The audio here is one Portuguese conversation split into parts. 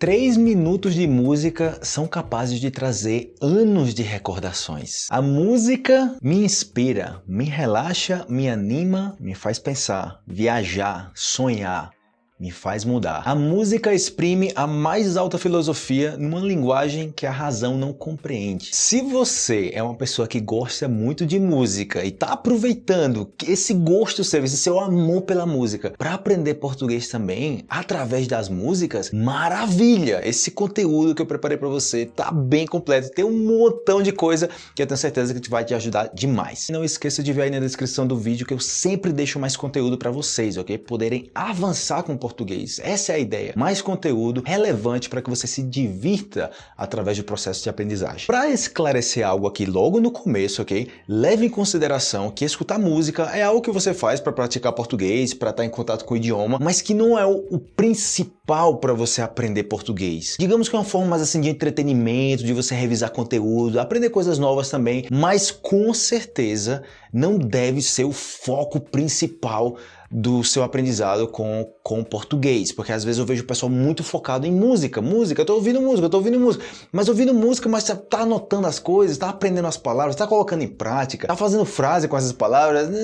Três minutos de música são capazes de trazer anos de recordações. A música me inspira, me relaxa, me anima, me faz pensar, viajar, sonhar, me faz mudar. A música exprime a mais alta filosofia numa linguagem que a razão não compreende. Se você é uma pessoa que gosta muito de música e está aproveitando esse gosto seu, esse seu amor pela música, para aprender português também, através das músicas, maravilha! Esse conteúdo que eu preparei para você tá bem completo, tem um montão de coisa que eu tenho certeza que vai te ajudar demais. Não esqueça de ver aí na descrição do vídeo que eu sempre deixo mais conteúdo para vocês, ok? Poderem avançar com o português. Essa é a ideia. Mais conteúdo relevante para que você se divirta através do processo de aprendizagem. Para esclarecer algo aqui logo no começo, ok? Leve em consideração que escutar música é algo que você faz para praticar português, para estar em contato com o idioma, mas que não é o, o principal para você aprender português. Digamos que é uma forma mais assim de entretenimento, de você revisar conteúdo, aprender coisas novas também, mas com certeza não deve ser o foco principal do seu aprendizado com, com português, porque às vezes eu vejo o pessoal muito focado em música, música, eu tô ouvindo música, eu tô ouvindo música, mas ouvindo música, mas tá, tá anotando as coisas, tá aprendendo as palavras, tá colocando em prática, tá fazendo frase com essas palavras, não,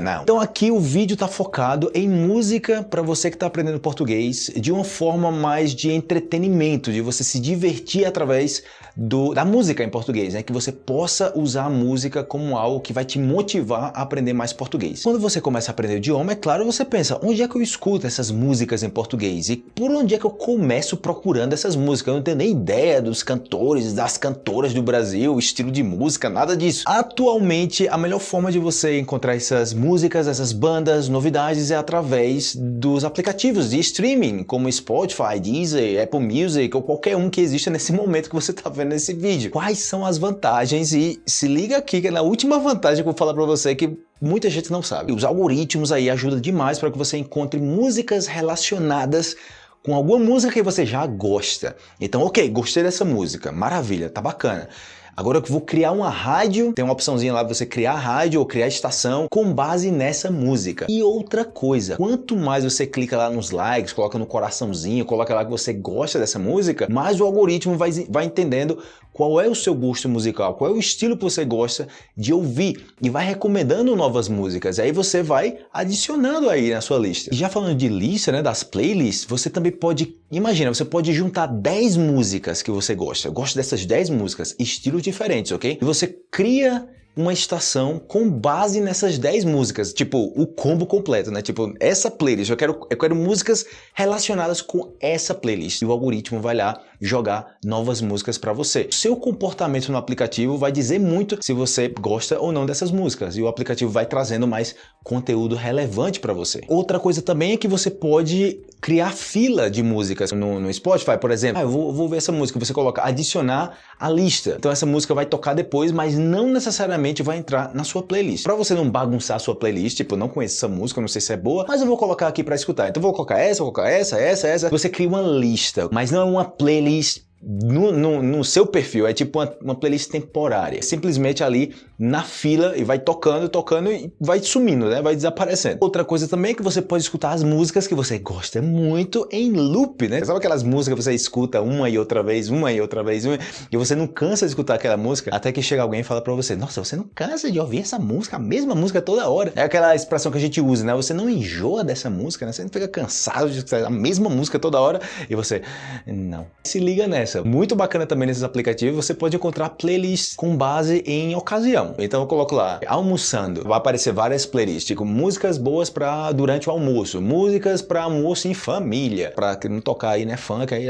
não. Então aqui o vídeo tá focado em música para você que tá aprendendo português de uma forma mais de entretenimento, de você se divertir através do, da música em português, né? que você possa usar a música como algo que vai te motivar a aprender mais português. Quando você começa a aprender o idioma, é claro, você pensa, onde é que eu escuto essas músicas em português? E por onde é que eu começo procurando essas músicas? Eu não tenho nem ideia dos cantores, das cantoras do Brasil, estilo de música, nada disso. Atualmente, a melhor forma de você encontrar essas músicas, essas bandas, novidades é através dos aplicativos de streaming, como Spotify, Deezer, Apple Music ou qualquer um que exista nesse momento que você está vendo nesse vídeo. Quais são as vantagens? E se liga aqui que é na última vantagem que eu vou falar para você que muita gente não sabe. Os algoritmos aí ajudam demais para que você encontre músicas relacionadas com alguma música que você já gosta. Então, ok, gostei dessa música, maravilha, tá bacana. Agora eu vou criar uma rádio, tem uma opçãozinha lá você criar rádio ou criar estação com base nessa música. E outra coisa, quanto mais você clica lá nos likes, coloca no coraçãozinho, coloca lá que você gosta dessa música, mais o algoritmo vai, vai entendendo qual é o seu gosto musical, qual é o estilo que você gosta de ouvir e vai recomendando novas músicas. Aí você vai adicionando aí na sua lista. E já falando de lista, né, das playlists, você também pode, imagina, você pode juntar 10 músicas que você gosta. Eu gosto dessas 10 músicas, estilos diferentes, ok? E você cria uma estação com base nessas 10 músicas, tipo o combo completo, né? Tipo, essa playlist, eu quero, eu quero músicas relacionadas com essa playlist. E o algoritmo vai lá jogar novas músicas para você. Seu comportamento no aplicativo vai dizer muito se você gosta ou não dessas músicas e o aplicativo vai trazendo mais conteúdo relevante para você. Outra coisa também é que você pode criar fila de músicas no, no Spotify, por exemplo. Ah, eu vou, vou ver essa música, você coloca adicionar a lista. Então essa música vai tocar depois, mas não necessariamente vai entrar na sua playlist. Para você não bagunçar a sua playlist, tipo, não conheço essa música, não sei se é boa, mas eu vou colocar aqui para escutar. Então vou colocar essa, vou colocar essa, essa, essa. Você cria uma lista, mas não é uma playlist playlist no, no, no, seu perfil, é tipo uma, uma, playlist temporária. Simplesmente ali na fila e vai tocando, tocando e vai sumindo, né? Vai desaparecendo. Outra coisa também é que você pode escutar as músicas que você gosta muito em loop, né? Sabe aquelas músicas que você escuta uma e outra vez, uma e outra vez, uma, e você não cansa de escutar aquela música até que chega alguém e fala pra você, nossa, você não cansa de ouvir essa música, a mesma música toda hora. É aquela expressão que a gente usa, né? Você não enjoa dessa música, né? Você não fica cansado de escutar a mesma música toda hora e você, não. Se liga nessa muito bacana também nesses aplicativos, você pode encontrar playlists com base em ocasião. Então eu coloco lá, almoçando, vai aparecer várias playlists, tipo músicas boas para durante o almoço, músicas para almoço em família, para não tocar aí, né, funk, aí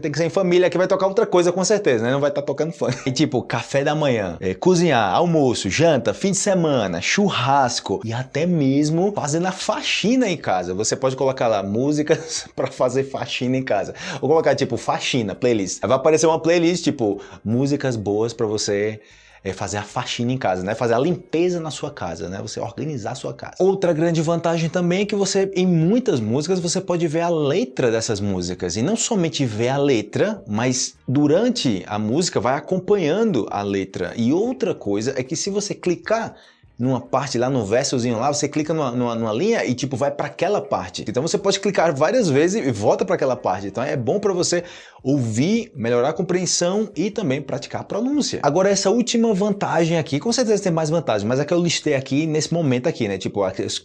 tem que ser em família, que vai tocar outra coisa com certeza, né, não vai estar tá tocando funk. E tipo, café da manhã, é, cozinhar, almoço, janta, fim de semana, churrasco e até mesmo fazendo a faxina em casa. Você pode colocar lá músicas para fazer faxina em casa. Ou colocar tipo faxina, playlist playlist. Vai aparecer uma playlist, tipo, músicas boas para você é fazer a faxina em casa, né? Fazer a limpeza na sua casa, né? Você organizar a sua casa. Outra grande vantagem também é que você, em muitas músicas, você pode ver a letra dessas músicas. E não somente ver a letra, mas durante a música vai acompanhando a letra. E outra coisa é que se você clicar numa parte lá no versozinho lá, você clica numa, numa, numa linha e tipo vai para aquela parte. Então você pode clicar várias vezes e volta para aquela parte. Então é bom para você ouvir, melhorar a compreensão e também praticar a pronúncia. Agora essa última vantagem aqui, com certeza tem mais vantagens, mas é que eu listei aqui nesse momento aqui, né? Tipo as,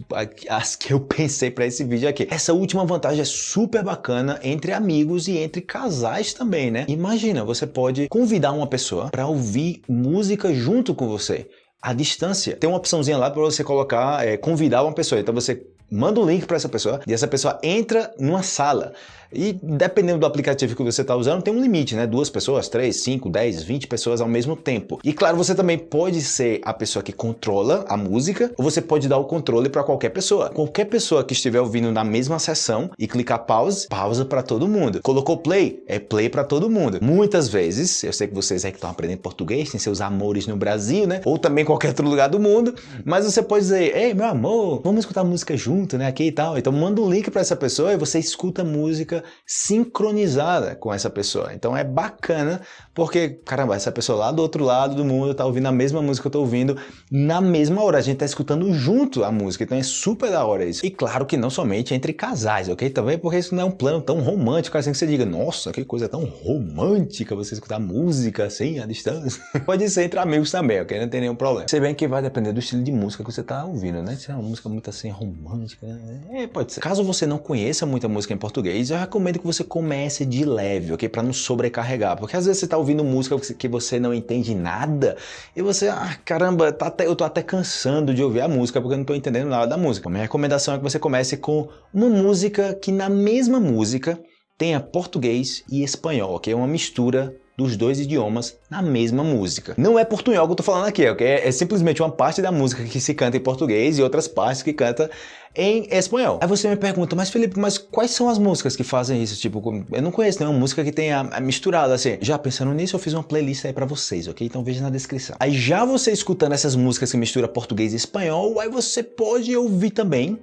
as que eu pensei para esse vídeo aqui. Essa última vantagem é super bacana entre amigos e entre casais também, né? Imagina, você pode convidar uma pessoa para ouvir música junto com você à distância. Tem uma opçãozinha lá para você colocar, é, convidar uma pessoa. Então você manda um link para essa pessoa e essa pessoa entra numa sala. E dependendo do aplicativo que você está usando, tem um limite, né? Duas pessoas, três, cinco, dez, vinte pessoas ao mesmo tempo. E claro, você também pode ser a pessoa que controla a música, ou você pode dar o controle para qualquer pessoa. Qualquer pessoa que estiver ouvindo na mesma sessão e clicar pause, pausa para todo mundo. Colocou play, é play para todo mundo. Muitas vezes, eu sei que vocês aí que estão aprendendo português, têm seus amores no Brasil, né? Ou também qualquer outro lugar do mundo, mas você pode dizer, ei, meu amor, vamos escutar música junto, né? Aqui e tal. Então manda um link para essa pessoa e você escuta música sincronizada com essa pessoa. Então é bacana porque, caramba, essa pessoa lá do outro lado do mundo está ouvindo a mesma música que eu estou ouvindo na mesma hora. A gente está escutando junto a música, então é super da hora isso. E claro que não somente entre casais, ok? Também porque isso não é um plano tão romântico assim que você diga, nossa, que coisa tão romântica você escutar música assim à distância. Pode ser entre amigos também, ok? Não tem nenhum problema. Se bem que vai depender do estilo de música que você está ouvindo, né? Se é uma música muito assim romântica, né? é, pode ser. Caso você não conheça muita música em português, eu recomendo que você comece de leve, ok? Para não sobrecarregar, porque às vezes você está ouvindo música que você não entende nada e você, ah, caramba, tá até, eu tô até cansando de ouvir a música porque eu não tô entendendo nada da música. Minha recomendação é que você comece com uma música que na mesma música tenha português e espanhol, ok? Uma mistura dos dois idiomas na mesma música. Não é portunhol que eu tô falando aqui, ok? É simplesmente uma parte da música que se canta em português e outras partes que canta em espanhol. Aí você me pergunta, mas Felipe, mas quais são as músicas que fazem isso? Tipo, eu não conheço nenhuma música que tenha misturado assim. Já pensando nisso, eu fiz uma playlist aí pra vocês, ok? Então veja na descrição. Aí já você escutando essas músicas que mistura português e espanhol, aí você pode ouvir também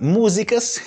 músicas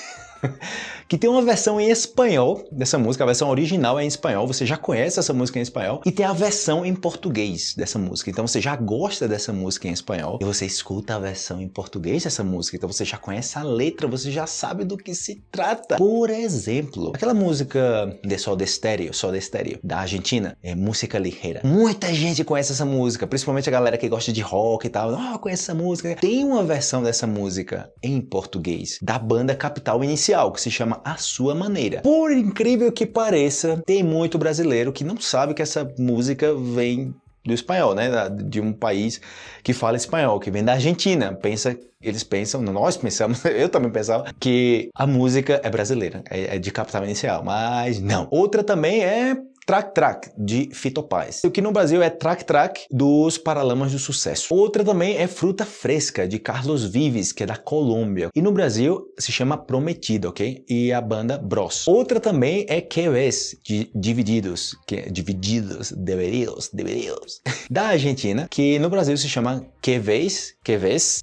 que tem uma versão em espanhol dessa música, a versão original é em espanhol, você já conhece essa música em espanhol, e tem a versão em português dessa música, então você já gosta dessa música em espanhol, e você escuta a versão em português dessa música, então você já conhece a letra, você já sabe do que se trata. Por exemplo, aquela música de Sol de Estéreo, Sol de Estéreo, da Argentina, é música ligeira. Muita gente conhece essa música, principalmente a galera que gosta de rock e tal, ah, oh, conhece essa música. Tem uma versão dessa música em português, da banda Capital Inicial, que se chama forma, à sua maneira. Por incrível que pareça, tem muito brasileiro que não sabe que essa música vem do espanhol, né? De um país que fala espanhol, que vem da Argentina. Pensa, eles pensam, nós pensamos, eu também pensava, que a música é brasileira, é, é de capital inicial, mas não. Outra também é Track Track, de Fito Paz. O que no Brasil é Track Track, dos Paralamas do Sucesso. Outra também é Fruta Fresca, de Carlos Vives, que é da Colômbia. E no Brasil se chama Prometida, ok? E a banda Bros. Outra também é Ves, de Divididos, que é Divididos, Deveridos, Deveridos. da Argentina, que no Brasil se chama Que Ves,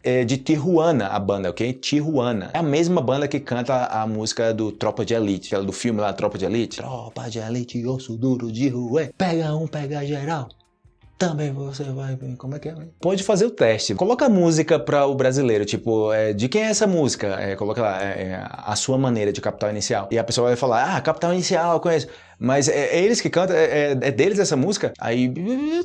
é de Tijuana, a banda, ok? Tijuana. É a mesma banda que canta a música do Tropa de Elite, aquela do filme lá, Tropa de Elite. Tropa de Elite, osso duro duro de rua. Pega um, pega geral. Também você vai... Como é que é? Pode fazer o teste. Coloca a música para o brasileiro, tipo, é, de quem é essa música? É, coloca lá, é, é, a sua maneira de capital inicial. E a pessoa vai falar, ah, capital inicial, conheço. Mas é, é eles que cantam, é, é, é, deles essa música? Aí,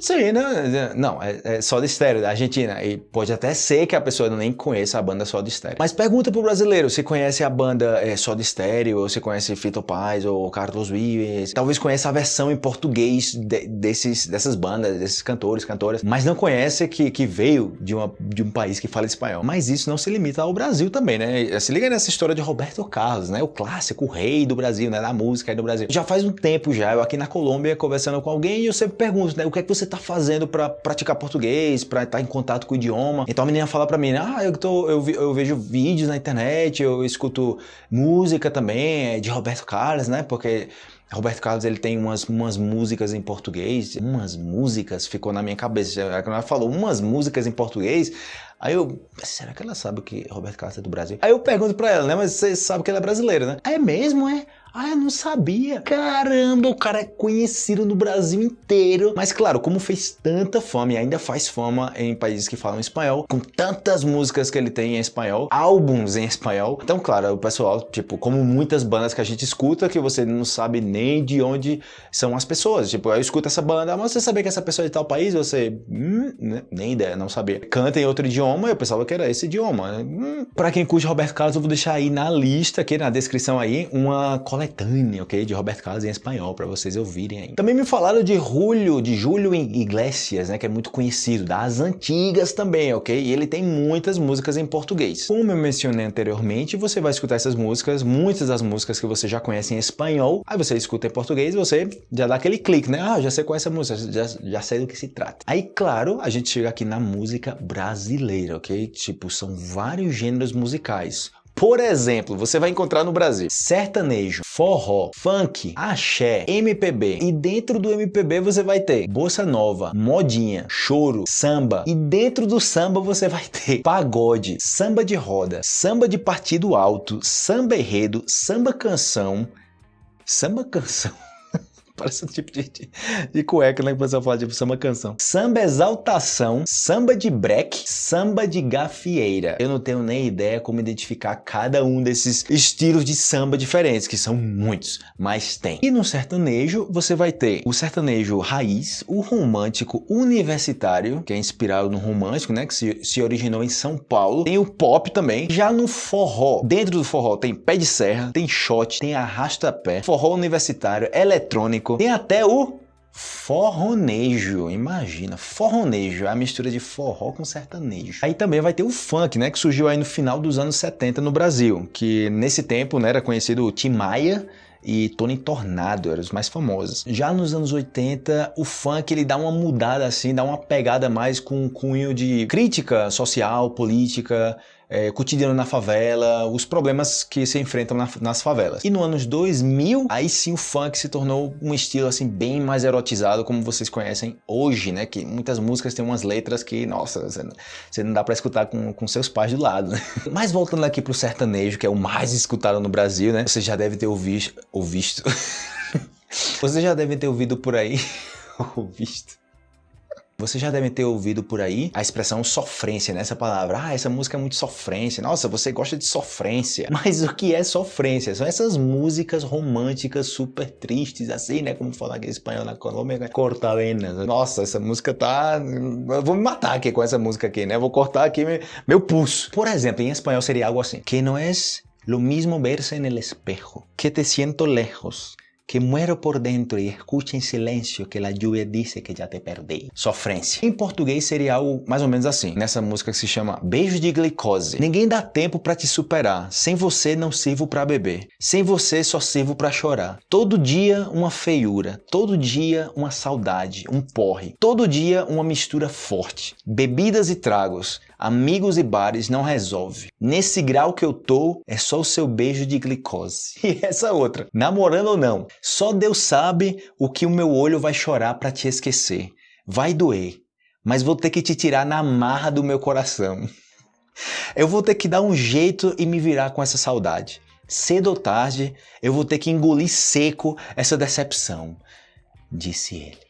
sei, né? Não, é, é Soda Stereo, da Argentina. E pode até ser que a pessoa nem conheça a banda Soda Stereo. Mas pergunta pro brasileiro se conhece a banda é, Soda Stereo, ou se conhece Fito Paz, ou Carlos Vives. Talvez conheça a versão em português de, desses, dessas bandas, desses cantores, cantoras. Mas não conhece que, que veio de, uma, de um país que fala espanhol. Mas isso não se limita ao Brasil também, né? Se liga nessa história de Roberto Carlos, né? O clássico, o rei do Brasil, né? Da música aí do Brasil. Já faz um tempo tempo já, eu aqui na Colômbia conversando com alguém e eu sempre pergunto, né, o que é que você está fazendo para praticar português, para estar tá em contato com o idioma. Então a menina fala para mim, ah, eu, tô, eu, eu, vejo vídeos na internet, eu escuto música também, é de Roberto Carlos, né, porque Roberto Carlos ele tem umas, umas músicas em português, umas músicas, ficou na minha cabeça, quando ela falou umas músicas em português, aí eu, será que ela sabe que Roberto Carlos é do Brasil? Aí eu pergunto pra ela, né, mas você sabe que ela é brasileira, né? É mesmo, é? Ah, eu não sabia. Caramba, o cara é conhecido no Brasil inteiro. Mas claro, como fez tanta fama e ainda faz fama em países que falam espanhol, com tantas músicas que ele tem em espanhol, álbuns em espanhol. Então, claro, o pessoal, tipo, como muitas bandas que a gente escuta, que você não sabe nem de onde são as pessoas. Tipo, eu escuto essa banda, mas você sabia que essa pessoa é de tal país? Você, hum, né? nem ideia, não sabia. Canta em outro idioma, eu pensava que era esse idioma. Hum. Pra quem curte Roberto Carlos, eu vou deixar aí na lista, aqui na descrição aí, uma coletânea, ok? De Roberto Carlos em espanhol, para vocês ouvirem aí. Também me falaram de Julio, de Julio Iglesias, né? Que é muito conhecido, das antigas também, ok? E ele tem muitas músicas em português. Como eu mencionei anteriormente, você vai escutar essas músicas, muitas das músicas que você já conhece em espanhol, aí você escuta em português e você já dá aquele clique, né? Ah, já sei qual é essa música, já, já sei do que se trata. Aí, claro, a gente chega aqui na música brasileira, ok? Tipo, são vários gêneros musicais. Por exemplo, você vai encontrar no Brasil sertanejo, forró, funk, axé, MPB. E dentro do MPB você vai ter bossa nova, modinha, choro, samba. E dentro do samba você vai ter pagode, samba de roda, samba de partido alto, samba enredo, samba canção, samba canção. Parece um tipo de, de, de cueca, né? Que pessoal fala, tipo, samba canção. Samba exaltação, samba de break, samba de gafieira. Eu não tenho nem ideia como identificar cada um desses estilos de samba diferentes, que são muitos, mas tem. E no sertanejo, você vai ter o sertanejo raiz, o romântico universitário, que é inspirado no romântico, né? Que se, se originou em São Paulo. Tem o pop também. Já no forró, dentro do forró tem pé de serra, tem shot, tem arrasta-pé, forró universitário, eletrônico, tem até o forronejo, imagina, forronejo, é a mistura de forró com sertanejo. Aí também vai ter o funk, né, que surgiu aí no final dos anos 70 no Brasil, que nesse tempo, né, era conhecido o Tim Maia, e Tony Tornado eram os mais famosos. Já nos anos 80, o funk ele dá uma mudada assim, dá uma pegada mais com cunho de crítica social, política, é, cotidiano na favela, os problemas que se enfrentam na, nas favelas. E no anos 2000, aí sim o funk se tornou um estilo assim bem mais erotizado, como vocês conhecem hoje, né? Que muitas músicas têm umas letras que, nossa, você não, dá para escutar com, com seus pais do lado, né? Mas voltando aqui pro sertanejo, que é o mais escutado no Brasil, né? Você já deve ter ouvido... ouvido... você já deve ter ouvido por aí... ouvido... Você já deve ter ouvido por aí a expressão sofrência, né? Essa palavra. Ah, essa música é muito sofrência. Nossa, você gosta de sofrência. Mas o que é sofrência? São essas músicas românticas super tristes, assim, né? Como falar aqui em espanhol na Colômbia. Né? Cortavena. Nossa, essa música tá... Eu vou me matar aqui com essa música aqui, né? Vou cortar aqui meu pulso. Por exemplo, em espanhol seria algo assim. Que não é lo mismo verse en el espejo. Que te siento lejos que muero por dentro e escucha em silêncio que a lluvia disse que já te perdi. Sofrência. Em português seria algo mais ou menos assim, nessa música que se chama Beijo de Glicose. Ninguém dá tempo para te superar, sem você não sirvo para beber, sem você só sirvo para chorar. Todo dia uma feiura, todo dia uma saudade, um porre, todo dia uma mistura forte. Bebidas e tragos, amigos e bares não resolve. Nesse grau que eu tô, é só o seu beijo de glicose. E essa outra, namorando ou não, só Deus sabe o que o meu olho vai chorar para te esquecer. Vai doer, mas vou ter que te tirar na marra do meu coração. Eu vou ter que dar um jeito e me virar com essa saudade. Cedo ou tarde, eu vou ter que engolir seco essa decepção, disse ele.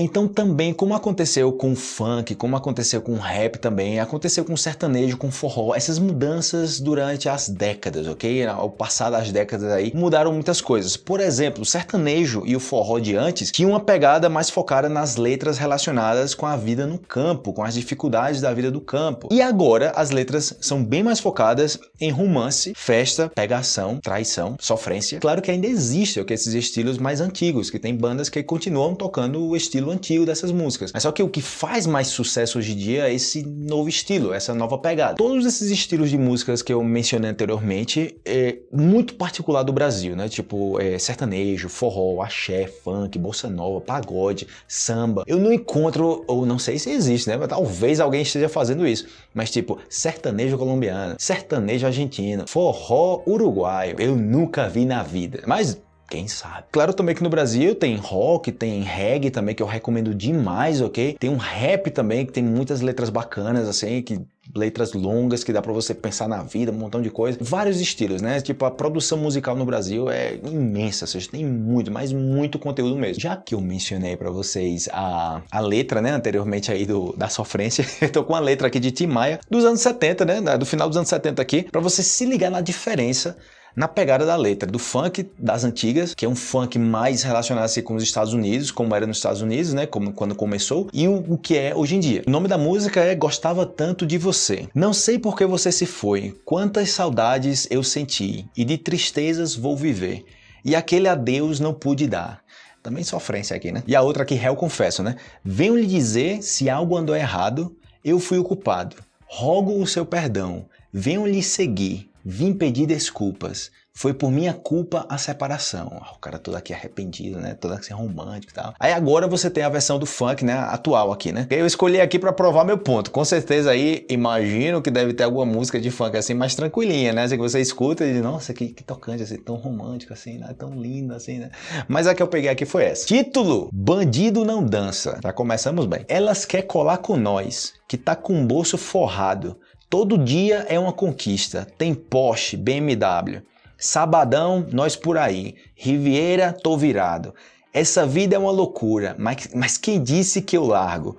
Então também, como aconteceu com o funk, como aconteceu com o rap também, aconteceu com o sertanejo, com o forró, essas mudanças durante as décadas, ok? Ao passar das décadas aí, mudaram muitas coisas. Por exemplo, o sertanejo e o forró de antes tinham uma pegada mais focada nas letras relacionadas com a vida no campo, com as dificuldades da vida do campo. E agora as letras são bem mais focadas em romance, festa, pegação, traição, sofrência. Claro que ainda existe okay, esses estilos mais antigos, que tem bandas que continuam tocando o estilo estilo antigo dessas músicas. Mas só que o que faz mais sucesso hoje em dia é esse novo estilo, essa nova pegada. Todos esses estilos de músicas que eu mencionei anteriormente é muito particular do Brasil, né? Tipo é, sertanejo, forró, axé, funk, bossa nova, pagode, samba. Eu não encontro, ou não sei se existe, né? Mas talvez alguém esteja fazendo isso. Mas tipo, sertanejo colombiano, sertanejo argentino, forró uruguaio. Eu nunca vi na vida. Mas quem sabe? Claro também que no Brasil tem rock, tem reggae também, que eu recomendo demais, ok? Tem um rap também, que tem muitas letras bacanas, assim, que letras longas que dá para você pensar na vida, um montão de coisa. Vários estilos, né? Tipo, a produção musical no Brasil é imensa, seja, tem muito, mas muito conteúdo mesmo. Já que eu mencionei para vocês a, a letra, né, anteriormente aí do, da sofrência, eu tô com a letra aqui de Tim Maia, dos anos 70, né, do final dos anos 70 aqui, para você se ligar na diferença na pegada da letra, do funk das antigas, que é um funk mais relacionado assim, com os Estados Unidos, como era nos Estados Unidos, né, como quando começou, e o, o que é hoje em dia. O nome da música é Gostava Tanto de Você. Não sei por que você se foi, quantas saudades eu senti, e de tristezas vou viver, e aquele adeus não pude dar. Também sofrência aqui, né? E a outra aqui, réu confesso, né? Venho lhe dizer se algo andou errado, eu fui o culpado. Rogo o seu perdão, venho lhe seguir, Vim pedir desculpas. Foi por minha culpa a separação. O cara todo aqui arrependido, né? Todo assim romântico e tal. Aí agora você tem a versão do funk, né? Atual aqui, né? Eu escolhi aqui para provar meu ponto. Com certeza aí, imagino que deve ter alguma música de funk assim mais tranquilinha, né? Assim que você escuta e diz, nossa, que, que tocante, assim, tão romântico assim, né? Tão lindo assim, né? Mas a que eu peguei aqui foi essa. Título, Bandido Não Dança. Já começamos bem. Elas quer colar com nós, que tá com o bolso forrado. Todo dia é uma conquista. Tem Porsche, BMW. Sabadão, nós por aí. Riviera, tô virado. Essa vida é uma loucura, mas, mas quem disse que eu largo?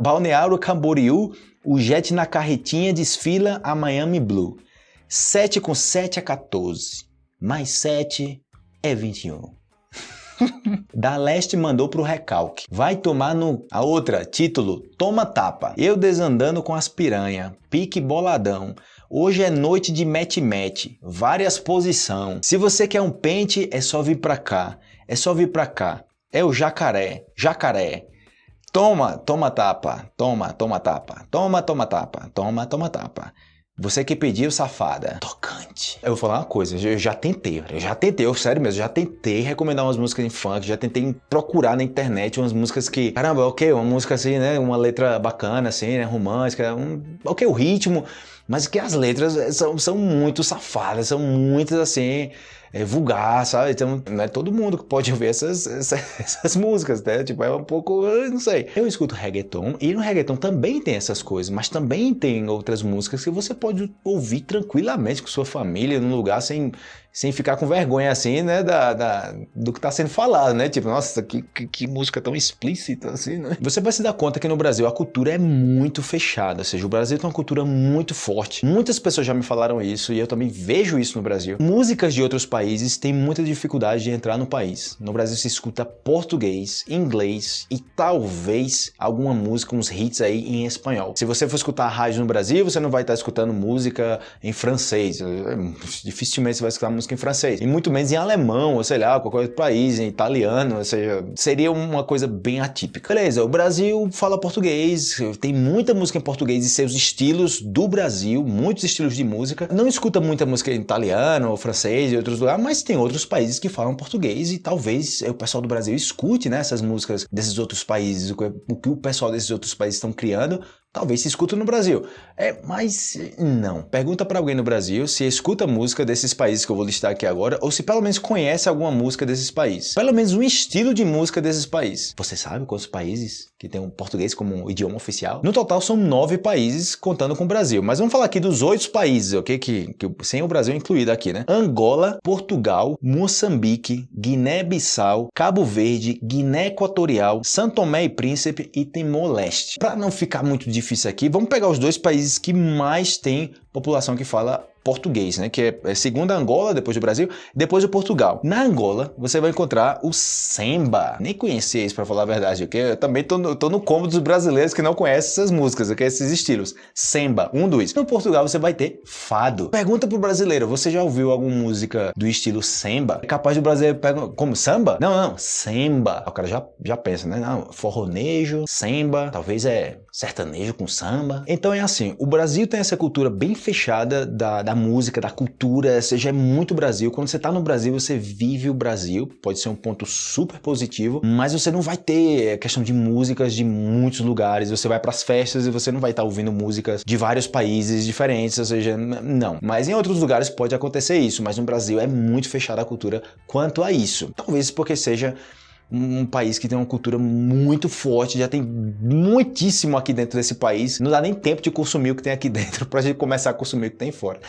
Balneário Camboriú, o jet na carretinha desfila a Miami Blue. 7 com 7 é 14, mais 7 é 21. da Leste mandou pro recalque. Vai tomar no... A outra, título, toma tapa. Eu desandando com as piranha, pique boladão. Hoje é noite de mete-mete, várias posição. Se você quer um pente, é só vir pra cá. É só vir pra cá. É o jacaré, jacaré. Toma, toma tapa, toma, toma tapa, toma, toma tapa, toma, toma tapa. Você que pediu, safada. Tocante. Eu vou falar uma coisa, eu já tentei, eu já tentei, eu sério mesmo, já tentei recomendar umas músicas em funk, já tentei procurar na internet umas músicas que, caramba, ok, uma música assim, né, uma letra bacana assim, né, romântica, um, ok, o ritmo, mas que as letras são, são muito safadas, são muitas assim, é, vulgar, sabe? Então, não é todo mundo que pode ouvir essas, essas, essas, músicas, né? Tipo, é um pouco, não sei. Eu escuto reggaeton e no reggaeton também tem essas coisas, mas também tem outras músicas que você pode ouvir tranquilamente com sua família, num lugar sem, sem ficar com vergonha assim, né, da, da do que está sendo falado, né? Tipo, nossa, que, que, que, música tão explícita assim, né? Você vai se dar conta que no Brasil a cultura é muito fechada, ou seja, o Brasil tem uma cultura muito forte. Muitas pessoas já me falaram isso e eu também vejo isso no Brasil. Músicas de outros países têm muita dificuldade de entrar no país. No Brasil se escuta português, inglês e talvez alguma música, uns hits aí em espanhol. Se você for escutar rádio no Brasil, você não vai estar escutando música em francês. Dificilmente você vai escutar música música em francês, e muito menos em alemão, ou sei lá, qualquer outro país, em italiano, ou seja, seria uma coisa bem atípica. Beleza, o Brasil fala português, tem muita música em português e seus estilos do Brasil, muitos estilos de música. Não escuta muita música em italiano ou francês e outros lugares, mas tem outros países que falam português e talvez o pessoal do Brasil escute né, essas músicas desses outros países, o que o pessoal desses outros países estão criando Talvez se escuta no Brasil. É, mas não. Pergunta para alguém no Brasil se escuta música desses países que eu vou listar aqui agora, ou se pelo menos conhece alguma música desses países. Pelo menos um estilo de música desses países. Você sabe quantos países que tem o português como idioma oficial? No total são nove países, contando com o Brasil. Mas vamos falar aqui dos oito países, ok? Que, que, sem o Brasil incluído aqui, né? Angola, Portugal, Moçambique, Guiné-Bissau, Cabo Verde, Guiné Equatorial, Santo Tomé e Príncipe e Timor-Leste. Para não ficar muito difícil difícil aqui. Vamos pegar os dois países que mais têm população que fala português, né? Que é, é segundo a Angola, depois do Brasil, depois o Portugal. Na Angola, você vai encontrar o Semba. Nem conhecia isso, para falar a verdade, ok? Eu também tô no, tô no combo dos brasileiros que não conhecem essas músicas, ok? Esses estilos. Semba, um dos. No Portugal, você vai ter Fado. Pergunta pro brasileiro, você já ouviu alguma música do estilo Semba? É capaz do brasileiro pegar como samba? Não, não, Semba. O cara já, já pensa, né? Não, forronejo, Semba, talvez é sertanejo com samba. Então é assim, o Brasil tem essa cultura bem fechada da, da música, da cultura, seja é muito Brasil. Quando você está no Brasil, você vive o Brasil, pode ser um ponto super positivo, mas você não vai ter questão de músicas de muitos lugares, você vai para as festas e você não vai estar tá ouvindo músicas de vários países diferentes, ou seja, não. Mas em outros lugares pode acontecer isso, mas no Brasil é muito fechada a cultura quanto a isso. Talvez porque seja um país que tem uma cultura muito forte, já tem muitíssimo aqui dentro desse país, não dá nem tempo de consumir o que tem aqui dentro para a gente começar a consumir o que tem fora.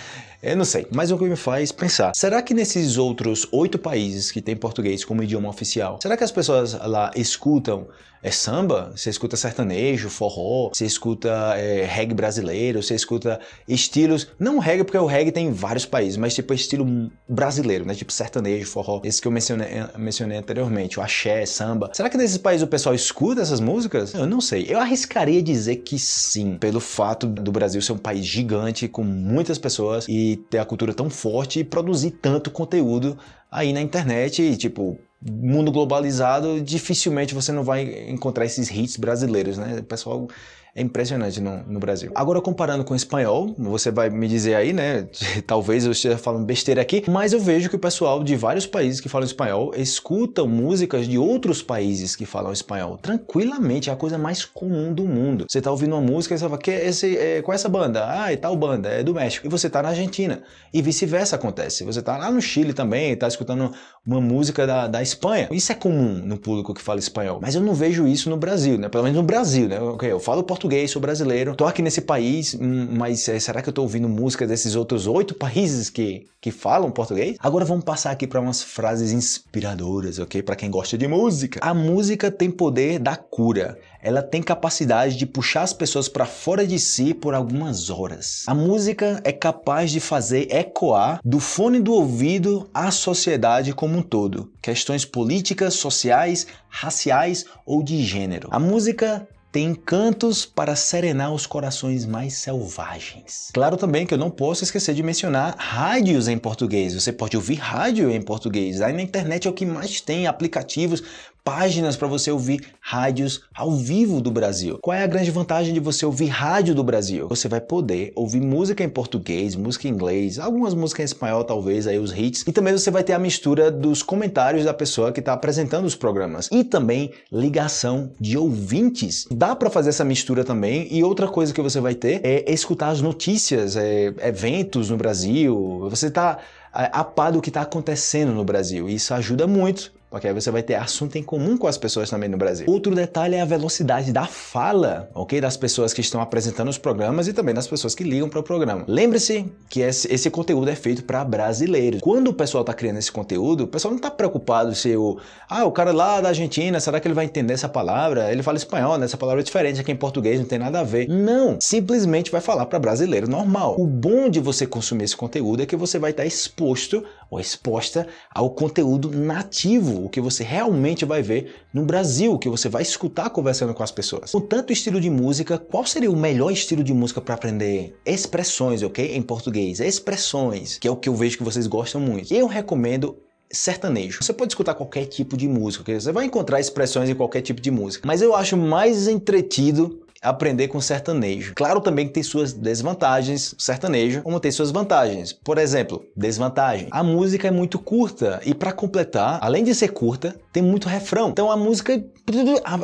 Eu não sei, mas o que me faz pensar, será que nesses outros oito países que tem português como idioma oficial, será que as pessoas lá escutam é samba, você escuta sertanejo, forró, você escuta é, reggae brasileiro, você escuta estilos, não reggae porque o reggae tem em vários países, mas tipo estilo brasileiro, né? Tipo sertanejo, forró, esse que eu mencionei, mencionei anteriormente, o axé, samba. Será que nesses países o pessoal escuta essas músicas? Eu não sei. Eu arriscaria dizer que sim, pelo fato do Brasil ser um país gigante, com muitas pessoas e ter a cultura tão forte e produzir tanto conteúdo aí na internet, e, tipo, mundo globalizado, dificilmente você não vai encontrar esses hits brasileiros, né? O pessoal é impressionante no, no, Brasil. Agora, comparando com o espanhol, você vai me dizer aí, né? Talvez eu esteja falando besteira aqui, mas eu vejo que o pessoal de vários países que falam espanhol escutam músicas de outros países que falam espanhol. Tranquilamente, é a coisa mais comum do mundo. Você tá ouvindo uma música e você fala, que esse, é, qual é essa banda? Ah, é tal banda, é do México. E você tá na Argentina. E vice-versa acontece. Você tá lá no Chile também e tá escutando uma música da, da Espanha. Isso é comum no público que fala espanhol. Mas eu não vejo isso no Brasil, né? Pelo menos no Brasil, né? Eu falo português português, sou brasileiro, tô aqui nesse país, hum, mas é, será que eu tô ouvindo música desses outros oito países que, que falam português? Agora vamos passar aqui para umas frases inspiradoras, ok? Para quem gosta de música. A música tem poder da cura. Ela tem capacidade de puxar as pessoas para fora de si por algumas horas. A música é capaz de fazer ecoar do fone do ouvido à sociedade como um todo. Questões políticas, sociais, raciais ou de gênero. A música tem cantos para serenar os corações mais selvagens. Claro também que eu não posso esquecer de mencionar rádios em português. Você pode ouvir rádio em português. Aí na internet é o que mais tem aplicativos páginas para você ouvir rádios ao vivo do Brasil. Qual é a grande vantagem de você ouvir rádio do Brasil? Você vai poder ouvir música em português, música em inglês, algumas músicas em espanhol talvez, aí os hits, e também você vai ter a mistura dos comentários da pessoa que está apresentando os programas e também ligação de ouvintes. Dá para fazer essa mistura também e outra coisa que você vai ter é escutar as notícias, é, eventos no Brasil, você está é, a par do que está acontecendo no Brasil. Isso ajuda muito porque aí você vai ter assunto em comum com as pessoas também no Brasil. Outro detalhe é a velocidade da fala, ok? Das pessoas que estão apresentando os programas e também das pessoas que ligam para o programa. Lembre-se que esse, esse, conteúdo é feito para brasileiros. Quando o pessoal está criando esse conteúdo, o pessoal não está preocupado se o... Ah, o cara lá da Argentina, será que ele vai entender essa palavra? Ele fala espanhol, né? Essa palavra é diferente aqui em português, não tem nada a ver. Não! Simplesmente vai falar para brasileiro normal. O bom de você consumir esse conteúdo é que você vai estar exposto ou exposta ao conteúdo nativo o que você realmente vai ver no Brasil, o que você vai escutar conversando com as pessoas. Com tanto estilo de música, qual seria o melhor estilo de música para aprender expressões, ok? Em português, expressões, que é o que eu vejo que vocês gostam muito. Eu recomendo sertanejo. Você pode escutar qualquer tipo de música, okay? você vai encontrar expressões em qualquer tipo de música, mas eu acho mais entretido aprender com sertanejo. Claro também que tem suas desvantagens, sertanejo, como tem suas vantagens. Por exemplo, desvantagem. A música é muito curta e para completar, além de ser curta, tem muito refrão. Então a música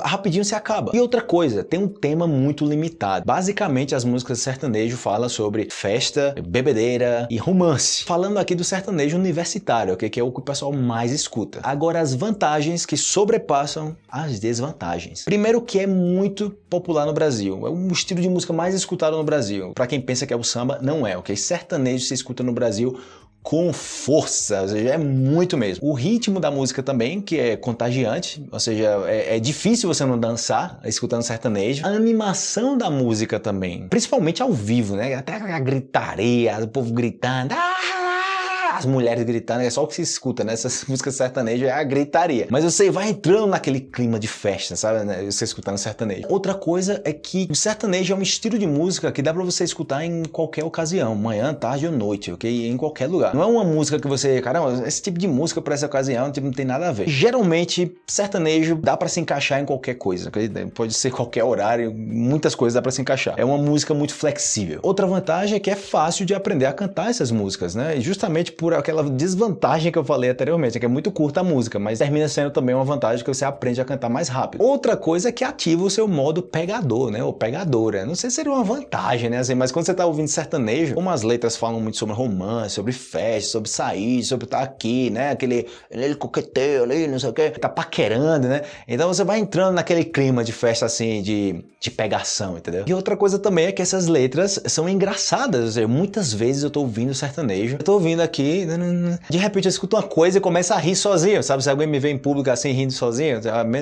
rapidinho se acaba. E outra coisa, tem um tema muito limitado. Basicamente as músicas de sertanejo falam sobre festa, bebedeira e romance. Falando aqui do sertanejo universitário, okay? que é o que o pessoal mais escuta. Agora as vantagens que sobrepassam as desvantagens. Primeiro que é muito popular no Brasil. É um estilo de música mais escutado no Brasil. Para quem pensa que é o samba, não é, ok? Sertanejo se escuta no Brasil com força, ou seja, é muito mesmo. O ritmo da música também, que é contagiante, ou seja, é, é, difícil você não dançar escutando sertanejo. A animação da música também, principalmente ao vivo, né? Até a gritaria, o povo gritando. Ah! As mulheres gritando, é só o que se escuta, né? Essas músicas sertanejas é a gritaria. Mas você vai entrando naquele clima de festa, sabe? Né? Você escutando sertanejo. Outra coisa é que o sertanejo é um estilo de música que dá pra você escutar em qualquer ocasião, manhã, tarde ou noite, ok? Em qualquer lugar. Não é uma música que você, caramba, esse tipo de música pra essa ocasião tipo, não tem nada a ver. Geralmente, sertanejo dá pra se encaixar em qualquer coisa, ok? Pode ser qualquer horário, muitas coisas dá pra se encaixar. É uma música muito flexível. Outra vantagem é que é fácil de aprender a cantar essas músicas, né? E justamente por por aquela desvantagem que eu falei anteriormente, que é muito curta a música, mas termina sendo também uma vantagem que você aprende a cantar mais rápido. Outra coisa é que ativa o seu modo pegador, né? Ou pegadora. Não sei se seria uma vantagem, né? Assim, mas quando você tá ouvindo sertanejo, como as letras falam muito sobre romance, sobre festa, sobre sair, sobre estar tá aqui, né? Aquele, ele coqueteio ali, não sei o que, tá paquerando, né? Então você vai entrando naquele clima de festa assim, de, de pegação, entendeu? E outra coisa também é que essas letras são engraçadas. Muitas vezes eu tô ouvindo sertanejo, eu tô ouvindo aqui, né, de repente eu escuto uma coisa e começo a rir sozinho, sabe? Se alguém me vê em público assim rindo sozinho,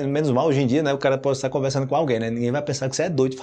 menos mal hoje em dia, né? O cara pode estar conversando com alguém, né? Ninguém vai pensar que você é doido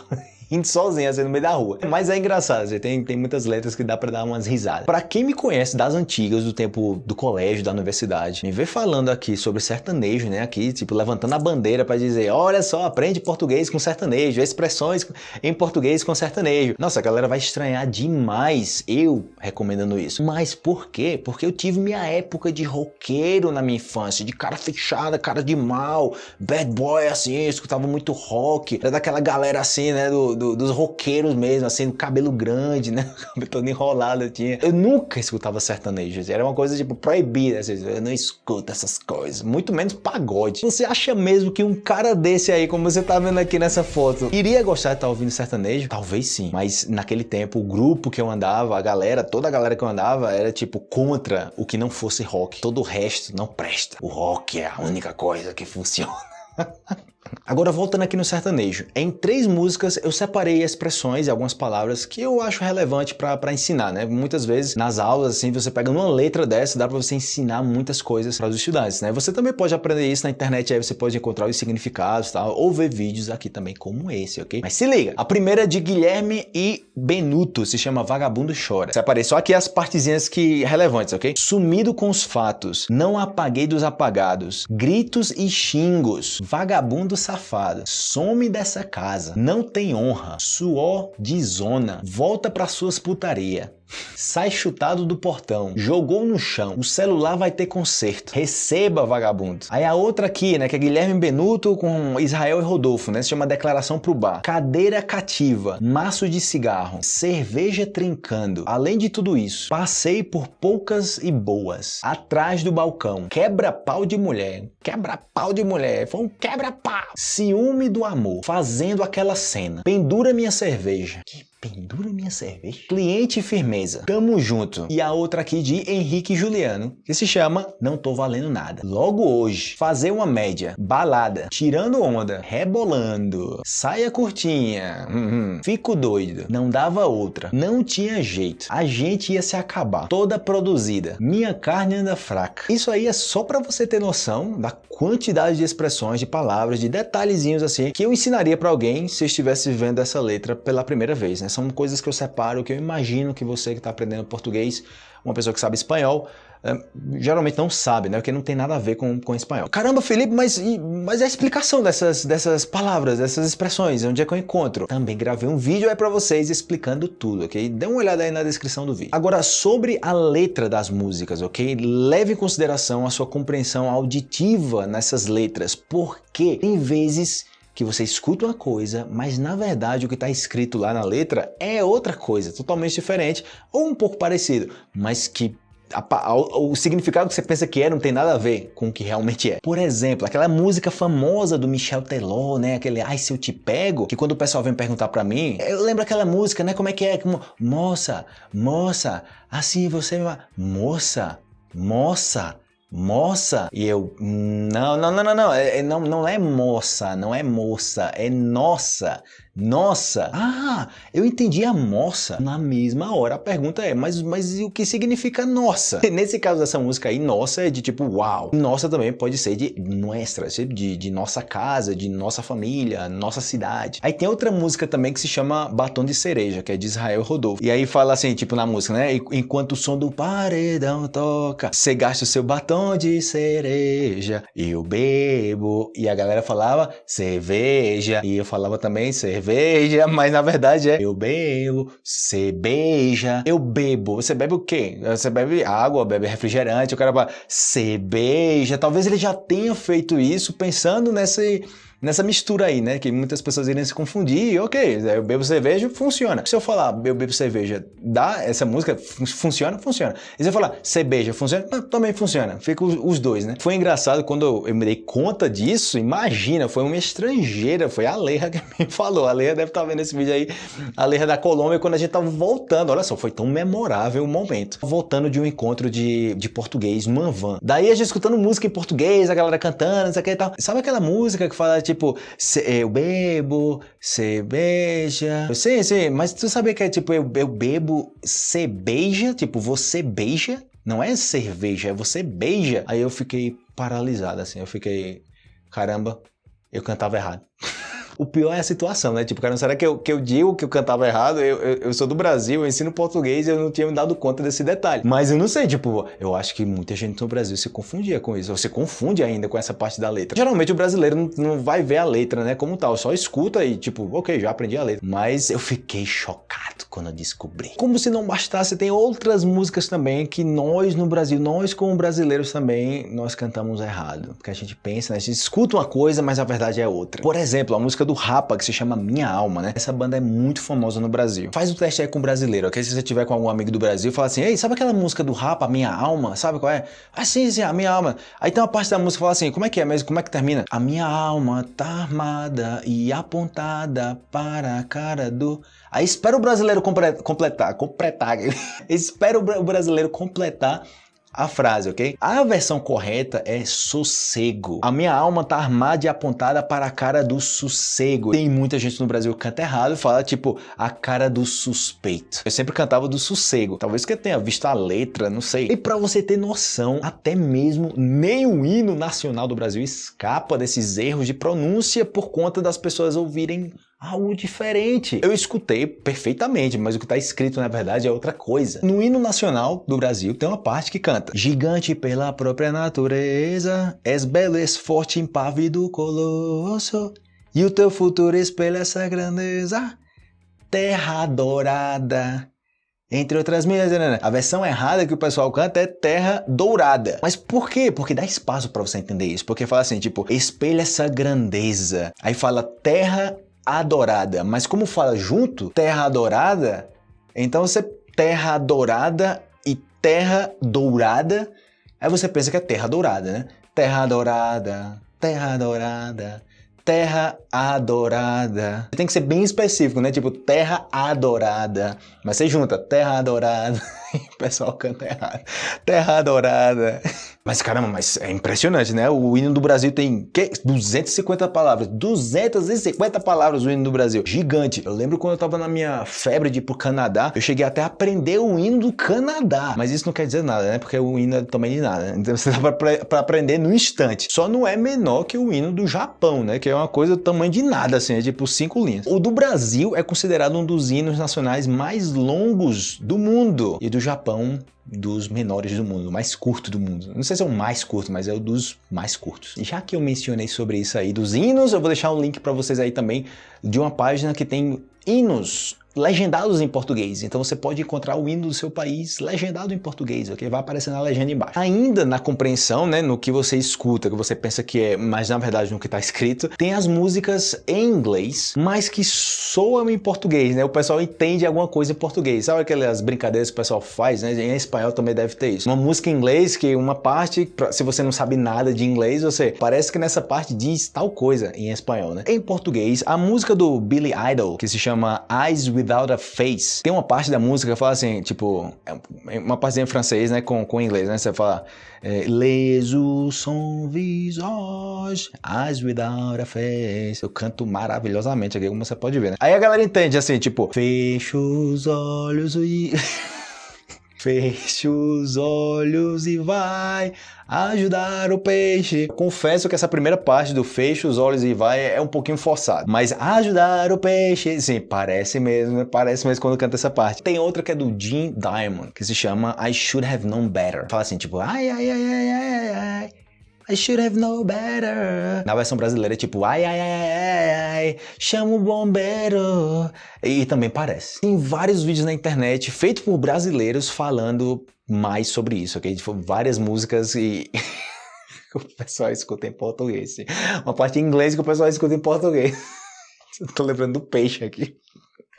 rindo sozinho assim no meio da rua. Mas é engraçado, assim, tem, tem muitas letras que dá pra dar umas risadas. Pra quem me conhece das antigas, do tempo do colégio, da universidade, me vê falando aqui sobre sertanejo, né? Aqui, tipo, levantando a bandeira pra dizer, olha só, aprende português com sertanejo, expressões em português com sertanejo. Nossa, a galera vai estranhar demais eu recomendando isso. Mas por quê? Porque eu tive minha época de roqueiro na minha infância, de cara fechada, cara de mal, bad boy assim, escutava muito rock, era daquela galera assim, né, do, do, dos roqueiros mesmo, assim, cabelo grande, né? Cabelo todo enrolado eu tinha. Eu nunca escutava sertanejo, era uma coisa tipo proibida, assim, eu não escuto essas coisas, muito menos pagode. Você acha mesmo que um cara desse aí, como você tá vendo aqui nessa foto, iria gostar de estar tá ouvindo sertanejo? Talvez sim, mas naquele tempo o grupo que eu andava, a galera, toda a galera que eu andava era tipo contra o que não fosse rock. Todo o resto não presta. O rock é a única coisa que funciona. Agora voltando aqui no sertanejo, em três músicas eu separei expressões e algumas palavras que eu acho relevante para ensinar, né? Muitas vezes nas aulas, assim, você pega uma letra dessa, dá para você ensinar muitas coisas para os estudantes, né? Você também pode aprender isso na internet, aí você pode encontrar os significados, tal, ou ver vídeos aqui também como esse, ok? Mas se liga, a primeira é de Guilherme e Benuto, se chama Vagabundo Chora. Separei só aqui as partezinhas que relevantes, ok? Sumido com os fatos, não apaguei dos apagados, gritos e xingos, vagabundo safado, some dessa casa, não tem honra, suor de zona, volta para suas putaria. Sai chutado do portão, jogou no chão, o celular vai ter conserto. Receba, vagabundo. Aí a outra aqui, né, que é Guilherme Benuto com Israel e Rodolfo, né, se chama Declaração pro Bar. Cadeira cativa, maço de cigarro, cerveja trincando. Além de tudo isso, passei por poucas e boas. Atrás do balcão, quebra-pau de mulher. Quebra-pau de mulher, foi um quebra-pau. Ciúme do amor, fazendo aquela cena. Pendura minha cerveja. Que Pendura minha cerveja. Cliente firmeza. Tamo junto. E a outra aqui de Henrique Juliano, que se chama Não Tô Valendo Nada. Logo hoje, fazer uma média. Balada. Tirando onda. Rebolando. Saia curtinha. Uhum. Fico doido. Não dava outra. Não tinha jeito. A gente ia se acabar. Toda produzida. Minha carne anda fraca. Isso aí é só para você ter noção da quantidade de expressões, de palavras, de detalhezinhos assim, que eu ensinaria para alguém se estivesse vendo essa letra pela primeira vez, né? São coisas que eu separo, que eu imagino que você que está aprendendo português, uma pessoa que sabe espanhol, é, geralmente não sabe, né? Porque não tem nada a ver com, com espanhol. Caramba, Felipe, mas, mas é a explicação dessas, dessas palavras, dessas expressões, onde é que eu encontro? Também gravei um vídeo aí pra vocês explicando tudo, ok? Dê uma olhada aí na descrição do vídeo. Agora, sobre a letra das músicas, ok? Leve em consideração a sua compreensão auditiva nessas letras, porque tem vezes que você escuta uma coisa, mas na verdade o que está escrito lá na letra é outra coisa, totalmente diferente ou um pouco parecido, mas que o significado que você pensa que é não tem nada a ver com o que realmente é. Por exemplo, aquela música famosa do Michel Teló, né? Aquele Ai Se Eu Te Pego, que quando o pessoal vem perguntar pra mim, eu lembro aquela música, né? Como é que é? Como, moça, moça, assim você... Moça, moça, moça. E eu, não, não, não, não, não, é, é, não, não é moça, não é moça, é nossa. Nossa! Ah, eu entendi a moça na mesma hora. A pergunta é, mas, mas o que significa nossa? Nesse caso dessa música aí, nossa é de tipo uau. Nossa também pode ser de nuestra, de, de nossa casa, de nossa família, nossa cidade. Aí tem outra música também que se chama Batom de Cereja, que é de Israel Rodolfo. E aí fala assim, tipo na música, né? Enquanto o som do paredão toca, você gasta o seu batom de cereja, eu bebo. E a galera falava cerveja. E eu falava também cerveja cerveja, mas na verdade é eu bebo, você beija, eu bebo. Você bebe o quê? Você bebe água, bebe refrigerante, o cara fala, você beija. Talvez ele já tenha feito isso pensando nesse nessa mistura aí, né? Que muitas pessoas irem se confundir. Ok, eu bebo cerveja, funciona. Se eu falar eu bebo cerveja, dá essa música, funciona, funciona. E se eu falar cerveja, funciona, também funciona. Fica os dois, né? Foi engraçado quando eu me dei conta disso. Imagina, foi uma estrangeira, foi a Leia que me falou. A Leia deve estar vendo esse vídeo aí, a Leia da Colômbia, quando a gente tava voltando. Olha só, foi tão memorável o momento. Voltando de um encontro de, de português numa van. Daí a gente escutando música em português, a galera cantando, não sei o que e tal. Sabe aquela música que fala tipo, eu bebo, beija. Sim, sim, mas tu sabia que é tipo, eu, eu bebo, beija? Tipo, você beija? Não é cerveja, é você beija. Aí eu fiquei paralisado assim, eu fiquei, caramba, eu cantava errado. O pior é a situação, né? Tipo, cara, será que eu, que eu digo que eu cantava errado? Eu, eu, eu, sou do Brasil, eu ensino português e eu não tinha me dado conta desse detalhe. Mas eu não sei, tipo, eu acho que muita gente no Brasil se confundia com isso. Ou se confunde ainda com essa parte da letra. Geralmente o brasileiro não, não vai ver a letra, né? Como tal, só escuta e tipo, ok, já aprendi a letra. Mas eu fiquei chocado quando eu descobri. Como se não bastasse, tem outras músicas também que nós no Brasil, nós como brasileiros também, nós cantamos errado. Porque a gente pensa, né? A gente escuta uma coisa, mas a verdade é outra. Por exemplo, a música do Rapa, que se chama Minha Alma, né? Essa banda é muito famosa no Brasil. Faz o teste aí com um brasileiro, ok? Se você tiver com algum amigo do Brasil, fala assim, ei, sabe aquela música do Rapa, Minha Alma? Sabe qual é? Ah, sim, sim, a Minha Alma. Aí tem uma parte da música que fala assim, como é que é mesmo? Como é que termina? A minha alma tá armada e apontada para a cara do... Aí espera o brasileiro completar, completar, espera o brasileiro completar a frase, ok? A versão correta é sossego. A minha alma tá armada e apontada para a cara do sossego. Tem muita gente no Brasil que canta errado e fala tipo a cara do suspeito. Eu sempre cantava do sossego. Talvez que eu tenha visto a letra, não sei. E para você ter noção, até mesmo nem o hino nacional do Brasil escapa desses erros de pronúncia por conta das pessoas ouvirem algo diferente. Eu escutei perfeitamente, mas o que está escrito na verdade é outra coisa. No hino nacional do Brasil tem uma parte que canta Gigante pela própria natureza, és belo, és forte, impávido, colosso, e o teu futuro espelha essa grandeza, terra dourada. Entre outras minhas, né, né? a versão errada que o pessoal canta é terra dourada. Mas por quê? Porque dá espaço para você entender isso. Porque fala assim, tipo, espelha essa grandeza. Aí fala terra adorada. Mas como fala junto, terra adorada, então você terra adorada e terra dourada, aí você pensa que é terra dourada, né? Terra adorada, terra adorada, terra adorada. Tem que ser bem específico, né? Tipo, terra adorada. Mas você junta terra adorada o pessoal canta errado. Terra adorada. Mas caramba, mas é impressionante, né? O hino do Brasil tem que? 250 palavras. 250 palavras o hino do Brasil. Gigante. Eu lembro quando eu tava na minha febre de ir pro Canadá, eu cheguei até a aprender o hino do Canadá. Mas isso não quer dizer nada, né? Porque o hino é também de nada. Né? Então você dá pra, pra, aprender no instante. Só não é menor que o hino do Japão, né? Que é uma coisa do tamanho de nada, assim. É tipo cinco linhas. O do Brasil é considerado um dos hinos nacionais mais longos do mundo. E do Japão dos menores do mundo, mais curto do mundo. Não sei se é o mais curto, mas é o dos mais curtos. Já que eu mencionei sobre isso aí dos hinos, eu vou deixar um link para vocês aí também de uma página que tem hinos legendados em português. Então você pode encontrar o hino do seu país legendado em português, ok? Vai aparecer na legenda embaixo. Ainda na compreensão, né, no que você escuta, que você pensa que é, mas na verdade no que está escrito, tem as músicas em inglês, mas que soam em português, né? O pessoal entende alguma coisa em português. Sabe aquelas brincadeiras que o pessoal faz, né? Em espanhol também deve ter isso. Uma música em inglês que uma parte, se você não sabe nada de inglês, você parece que nessa parte diz tal coisa em espanhol, né? Em português, a música do Billy Idol, que se chama Eyes with Without a Face. Tem uma parte da música que fala assim, tipo, é uma parte em francês, né, com, com inglês, né? Você fala, é, les son visage, eyes without a face. Eu canto maravilhosamente aqui, como você pode ver, né? Aí a galera entende assim, tipo, fecha os olhos e... Feche os olhos e vai ajudar o peixe. Confesso que essa primeira parte do feche os olhos e vai é um pouquinho forçado. Mas ajudar o peixe, sim, parece mesmo, parece mesmo quando canta essa parte. Tem outra que é do Jim Diamond, que se chama I Should Have Known Better. Fala assim, tipo, ai, ai, ai, ai, ai, ai. I should have known better. Na versão brasileira é tipo, ai, ai, ai, ai, ai, chama o bombeiro. E, também parece. Tem vários vídeos na internet feitos por brasileiros falando mais sobre isso, ok? Tipo, várias músicas e... o pessoal escuta em português. Uma parte em inglês que o pessoal escuta em português. Tô lembrando do peixe aqui.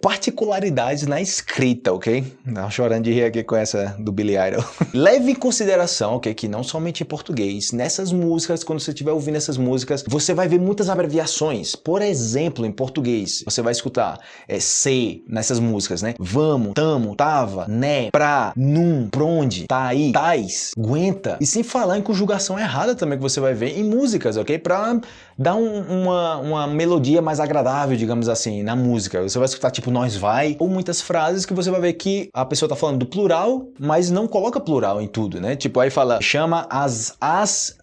Particularidades na escrita, ok? Não chorando de rir aqui com essa do Billy Idol. Leve em consideração, ok, que não somente em português, nessas músicas, quando você estiver ouvindo essas músicas, você vai ver muitas abreviações. Por exemplo, em português, você vai escutar é, C nessas músicas, né? Vamos, tamo, tava, né, pra, num, pronde, tá aí, tais, aguenta. E sem falar em conjugação errada também que você vai ver em músicas, ok? Pra dar um, uma, uma melodia mais agradável, digamos assim, na música. Você vai escutar tipo nós vai, ou muitas frases que você vai ver que a pessoa tá falando do plural, mas não coloca plural em tudo, né? Tipo, aí fala, chama as, as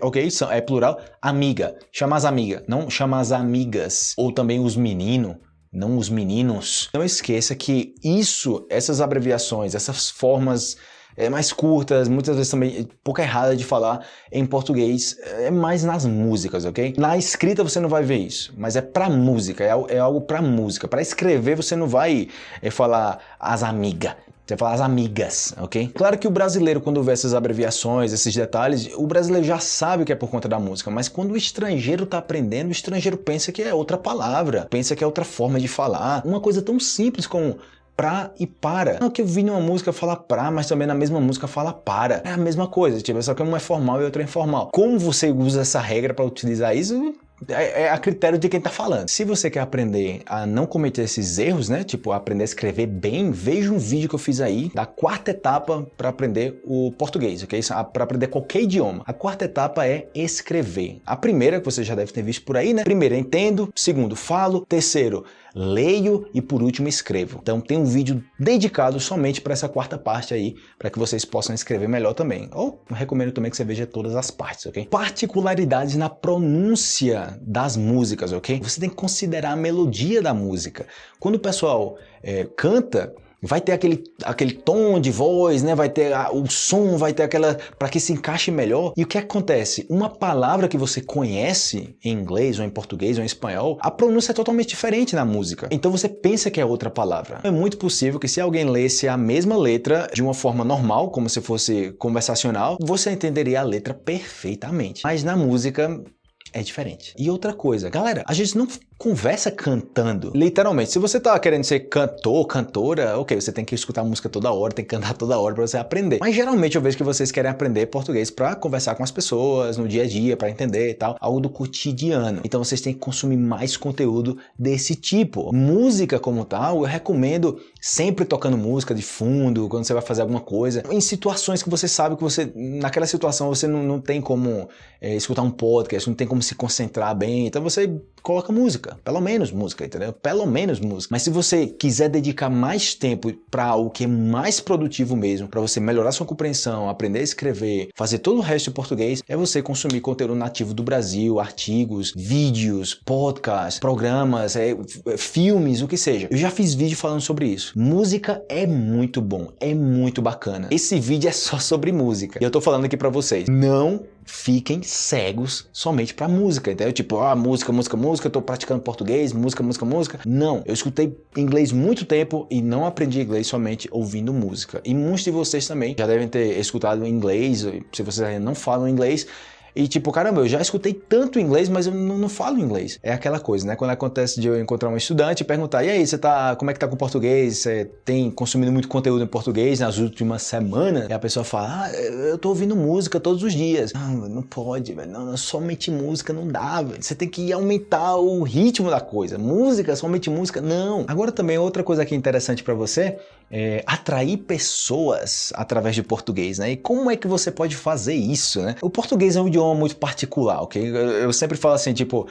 ok? É plural, amiga. Chama as amigas, não chama as amigas. Ou também os meninos, não os meninos. Não esqueça que isso, essas abreviações, essas formas é, mais curtas, muitas vezes também pouco errada de falar em português, é mais nas músicas, ok? Na escrita você não vai ver isso, mas é pra música, é, é algo pra música. Pra escrever você não vai é, falar as amigas, você vai falar as amigas, ok? Claro que o brasileiro, quando vê essas abreviações, esses detalhes, o brasileiro já sabe que é por conta da música, mas quando o estrangeiro tá aprendendo, o estrangeiro pensa que é outra palavra, pensa que é outra forma de falar. Uma coisa tão simples como pra e para. Não que eu vi numa música falar pra, mas também na mesma música fala para. É a mesma coisa, tipo, só que uma é formal e outra é informal. Como você usa essa regra para utilizar isso, é, é, a critério de quem está falando. Se você quer aprender a não cometer esses erros, né, tipo aprender a escrever bem, veja um vídeo que eu fiz aí da quarta etapa para aprender o português, ok? Para aprender qualquer idioma. A quarta etapa é escrever. A primeira, que você já deve ter visto por aí, né? Primeiro, entendo. Segundo, falo. Terceiro, leio e por último escrevo. Então tem um vídeo dedicado somente para essa quarta parte aí, para que vocês possam escrever melhor também. Ou recomendo também que você veja todas as partes, ok? Particularidades na pronúncia das músicas, ok? Você tem que considerar a melodia da música. Quando o pessoal é, canta, vai ter aquele, aquele tom de voz, né? vai ter a, o som, vai ter aquela... para que se encaixe melhor. E o que acontece? Uma palavra que você conhece em inglês, ou em português, ou em espanhol, a pronúncia é totalmente diferente na música. Então você pensa que é outra palavra. É muito possível que se alguém lesse a mesma letra de uma forma normal, como se fosse conversacional, você entenderia a letra perfeitamente. Mas na música é diferente. E outra coisa, galera, a gente não conversa cantando. Literalmente, se você tá querendo ser cantor, cantora, ok, você tem que escutar música toda hora, tem que cantar toda hora para você aprender. Mas geralmente eu vejo que vocês querem aprender português para conversar com as pessoas no dia a dia, para entender e tal, algo do cotidiano. Então vocês têm que consumir mais conteúdo desse tipo. Música como tal, eu recomendo sempre tocando música de fundo, quando você vai fazer alguma coisa, em situações que você sabe que você, naquela situação você não, não tem como é, escutar um podcast, não tem como se concentrar bem, então você coloca música, pelo menos música, entendeu? Pelo menos música. Mas se você quiser dedicar mais tempo para algo que é mais produtivo mesmo, para você melhorar sua compreensão, aprender a escrever, fazer todo o resto em português, é você consumir conteúdo nativo do Brasil, artigos, vídeos, podcasts, programas, é, filmes, o que seja. Eu já fiz vídeo falando sobre isso. Música é muito bom, é muito bacana. Esse vídeo é só sobre música. E eu tô falando aqui para vocês, não fiquem cegos somente para música, entendeu? Tipo, ah, música, música, música, eu tô praticando português, música, música, música. Não, eu escutei inglês muito tempo e não aprendi inglês somente ouvindo música. E muitos de vocês também já devem ter escutado inglês, se vocês ainda não falam inglês, e tipo, caramba, eu já escutei tanto inglês, mas eu não, não, falo inglês. É aquela coisa, né? Quando acontece de eu encontrar um estudante e perguntar, e aí, você tá, como é que tá com português? Você tem consumido muito conteúdo em português nas últimas semanas? E a pessoa fala, ah, eu tô ouvindo música todos os dias. Não, não pode, velho. Não, somente música não dá, velho. Você tem que aumentar o ritmo da coisa. Música, somente música, não. Agora também outra coisa aqui interessante para você é atrair pessoas através de português, né? E como é que você pode fazer isso, né? O português é um idioma muito particular, ok? Eu sempre falo assim, tipo,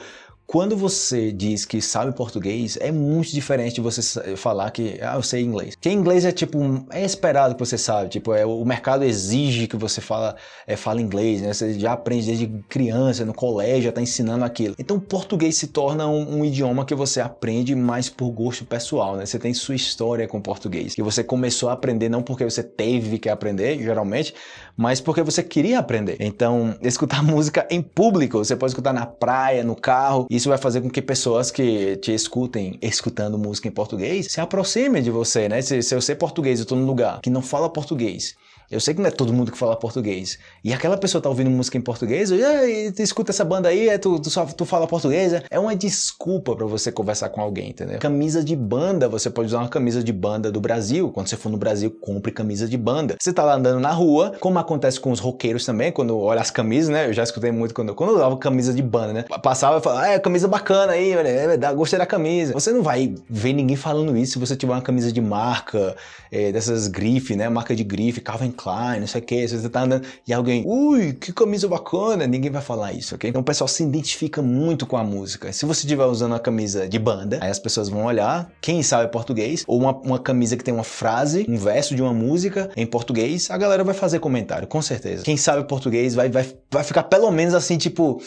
quando você diz que sabe português, é muito diferente de você falar que ah, eu sei inglês. Que inglês é tipo, é esperado que você sabe, tipo, é, o mercado exige que você fala, é, fala inglês, né? Você já aprende desde criança, no colégio, já tá ensinando aquilo. Então português se torna um, um, idioma que você aprende mais por gosto pessoal, né? Você tem sua história com português, que você começou a aprender não porque você teve que aprender, geralmente, mas porque você queria aprender. Então, escutar música em público, você pode escutar na praia, no carro, isso vai fazer com que pessoas que te escutem escutando música em português se aproximem de você, né? Se, se eu sei português, eu tô num lugar que não fala português Eu sei que não é todo mundo que fala português. E aquela pessoa tá ouvindo música em português, e tu escuta essa banda aí, é, tu, tu, só, tu fala português. É uma desculpa para você conversar com alguém, entendeu? Camisa de banda, você pode usar uma camisa de banda do Brasil. Quando você for no Brasil, compre camisa de banda. Você tá lá andando na rua, como acontece com os roqueiros também, quando olha as camisas, né? Eu já escutei muito quando, quando eu usava camisa de banda, né? Passava e falava, é camisa bacana aí, é, gostei da camisa. Você não vai ver ninguém falando isso se você tiver uma camisa de marca, é, dessas grife, né? Marca de grife, Calvin Klein, não sei o que. Você tá andando e alguém, ui, que camisa bacana, ninguém vai falar isso, ok? Então o pessoal se identifica muito com a música. Se você estiver usando uma camisa de banda, aí as pessoas vão olhar, quem sabe português, ou uma, uma camisa que tem uma frase, um verso de uma música em português, a galera vai fazer comentário, com certeza. Quem sabe português vai, vai, vai ficar pelo menos assim, tipo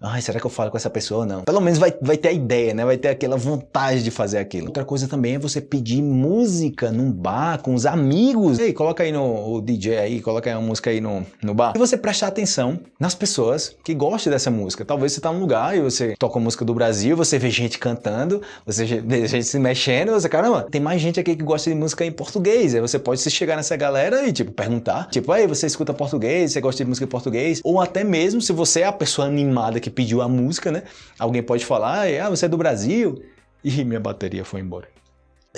ai, será que eu falo com essa pessoa ou não? Pelo menos vai, vai ter a ideia, né? Vai ter aquela vontade de fazer aquilo. Outra coisa também é você pedir música num bar com os amigos. Ei, coloca aí no DJ aí, coloca aí uma música aí no, no bar. E você prestar atenção nas pessoas que gostam dessa música. Talvez você tá num lugar e você toca música do Brasil, você vê gente cantando, você vê gente se mexendo, você, caramba, tem mais gente aqui que gosta de música em português. Aí você pode se chegar nessa galera e, tipo, perguntar. Tipo, aí, você escuta português, você gosta de música em português? Ou até mesmo se você é a pessoa animada que pediu a música, né? Alguém pode falar, ah, você é do Brasil? E minha bateria foi embora.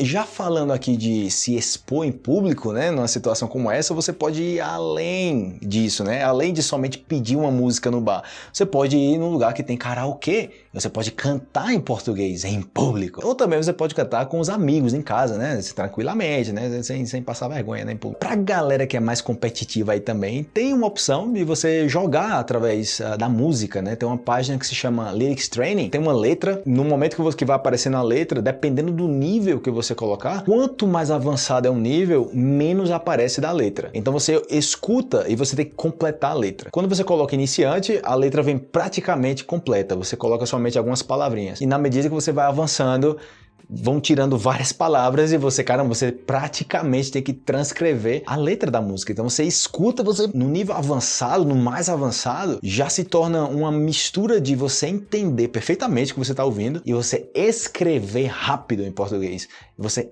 Já falando aqui de se expor em público, né, numa situação como essa, você pode ir além disso, né? Além de somente pedir uma música no bar. Você pode ir num lugar que tem karaokê, você pode cantar em português em público. Ou também você pode cantar com os amigos em casa, né? Tranquilamente, né? Sem, sem passar vergonha, né? Pra galera que é mais competitiva aí também, tem uma opção de você jogar através uh, da música, né? Tem uma página que se chama Lyrics Training, tem uma letra, no momento que, você, que vai aparecer na letra, dependendo do nível que você você colocar, quanto mais avançado é o nível, menos aparece da letra. Então você escuta e você tem que completar a letra. Quando você coloca iniciante, a letra vem praticamente completa. Você coloca somente algumas palavrinhas. E na medida que você vai avançando, vão tirando várias palavras e você, cara, você praticamente tem que transcrever a letra da música. Então você escuta, você no nível avançado, no mais avançado, já se torna uma mistura de você entender perfeitamente o que você está ouvindo e você escrever rápido em português. Você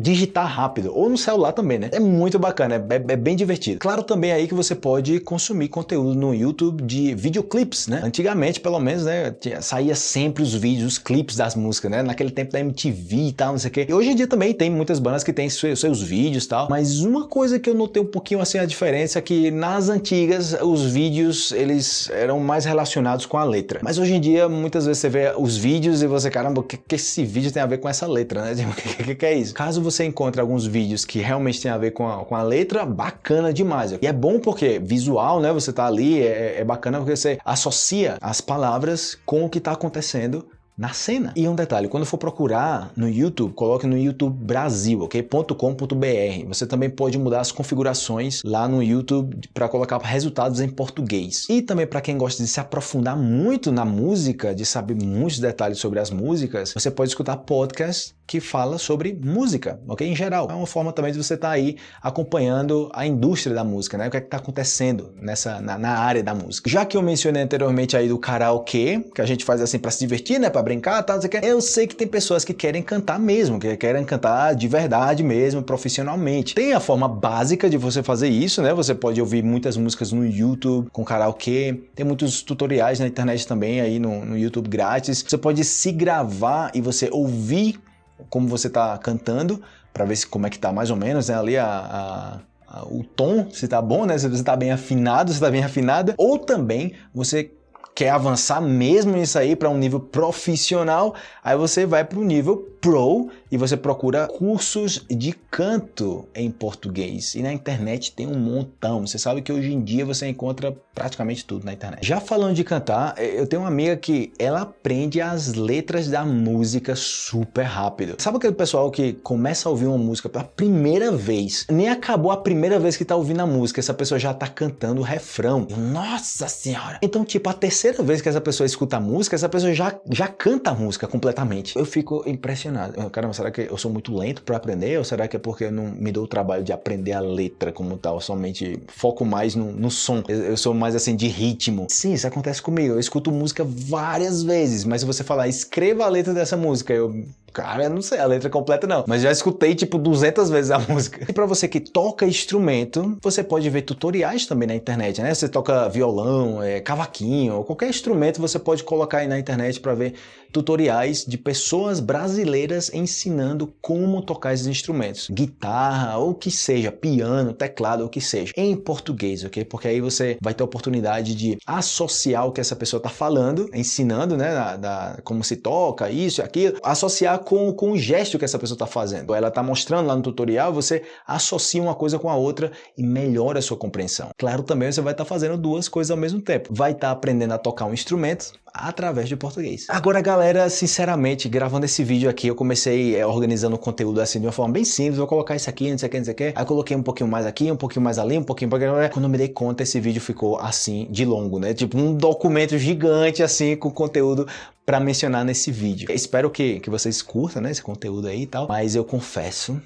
digitar rápido, ou no celular também, né? É muito bacana, é, é bem divertido. Claro também aí que você pode consumir conteúdo no YouTube de videoclips, né? Antigamente, pelo menos, né, saía sempre os vídeos, os clipes das músicas, né? Naquele tempo da MTV MTV e tal, não sei o quê. E hoje em dia também tem muitas bandas que têm seus, seus vídeos e tal, mas uma coisa que eu notei um pouquinho assim a diferença é que nas antigas os vídeos eles eram mais relacionados com a letra. Mas hoje em dia muitas vezes você vê os vídeos e você, caramba, o que, que esse vídeo tem a ver com essa letra, né? O que, que, que, é isso? Caso você encontre alguns vídeos que realmente tem a ver com a, com a letra, bacana demais. E é bom porque visual, né? Você tá ali, é, é bacana porque você associa as palavras com o que está acontecendo na cena. E um detalhe, quando for procurar no YouTube, coloque no YouTube Brasil, ok? .com.br. Você também pode mudar as configurações lá no YouTube para colocar resultados em português. E também para quem gosta de se aprofundar muito na música, de saber muitos detalhes sobre as músicas, você pode escutar podcasts que fala sobre música, ok? Em geral. É uma forma também de você estar tá aí acompanhando a indústria da música, né? O que é que está acontecendo nessa, na, na, área da música. Já que eu mencionei anteriormente aí do karaokê, que a gente faz assim para se divertir, né? Para brincar, tal, tá, eu sei que tem pessoas que querem cantar mesmo, que querem cantar de verdade mesmo, profissionalmente. Tem a forma básica de você fazer isso, né? Você pode ouvir muitas músicas no YouTube com karaokê, tem muitos tutoriais na internet também aí no, no YouTube grátis. Você pode se gravar e você ouvir como você está cantando, para ver se, como é que tá mais ou menos, né? Ali a, a, a, o tom, se tá bom, né? Se você tá bem afinado, se tá bem afinada. Ou também você quer avançar mesmo nisso aí para um nível profissional, aí você vai para o nível Pro e você procura cursos de canto em português. E na internet tem um montão. Você sabe que hoje em dia você encontra praticamente tudo na internet. Já falando de cantar, eu tenho uma amiga que ela aprende as letras da música super rápido. Sabe aquele pessoal que começa a ouvir uma música pela primeira vez, nem acabou a primeira vez que tá ouvindo a música, essa pessoa já tá cantando o refrão. Nossa senhora! Então, tipo, a terceira vez que essa pessoa escuta a música, essa pessoa já, já canta a música completamente. Eu fico impressionado. Caramba, será que eu sou muito lento para aprender? Ou será que é porque eu não me dou o trabalho de aprender a letra como tal? somente foco mais no, no som. Eu, eu, sou mais assim de ritmo. Sim, isso acontece comigo. Eu escuto música várias vezes, mas se você falar, escreva a letra dessa música, eu Cara, eu não sei a letra completa não, mas já escutei tipo 200 vezes a música. E para você que toca instrumento, você pode ver tutoriais também na internet, né? Você toca violão, é, cavaquinho, qualquer instrumento você pode colocar aí na internet para ver tutoriais de pessoas brasileiras ensinando como tocar esses instrumentos. Guitarra, ou que seja, piano, teclado, ou que seja. Em português, ok? Porque aí você vai ter a oportunidade de associar o que essa pessoa está falando, ensinando, né? Da, da, como se toca, isso e aquilo, associar com, com o gesto que essa pessoa está fazendo. Ela está mostrando lá no tutorial, você associa uma coisa com a outra e melhora a sua compreensão. Claro, também você vai estar tá fazendo duas coisas ao mesmo tempo. Vai estar tá aprendendo a tocar um instrumento, através de português. Agora, galera, sinceramente, gravando esse vídeo aqui, eu comecei é, organizando o conteúdo assim de uma forma bem simples, vou colocar isso aqui, não sei o que, não sei o que. Aí coloquei um pouquinho mais aqui, um pouquinho mais ali, um pouquinho para Quando eu me dei conta, esse vídeo ficou assim, de longo, né? Tipo um documento gigante assim, com conteúdo para mencionar nesse vídeo. Espero que, que vocês curtam, né, esse conteúdo aí e tal, mas eu confesso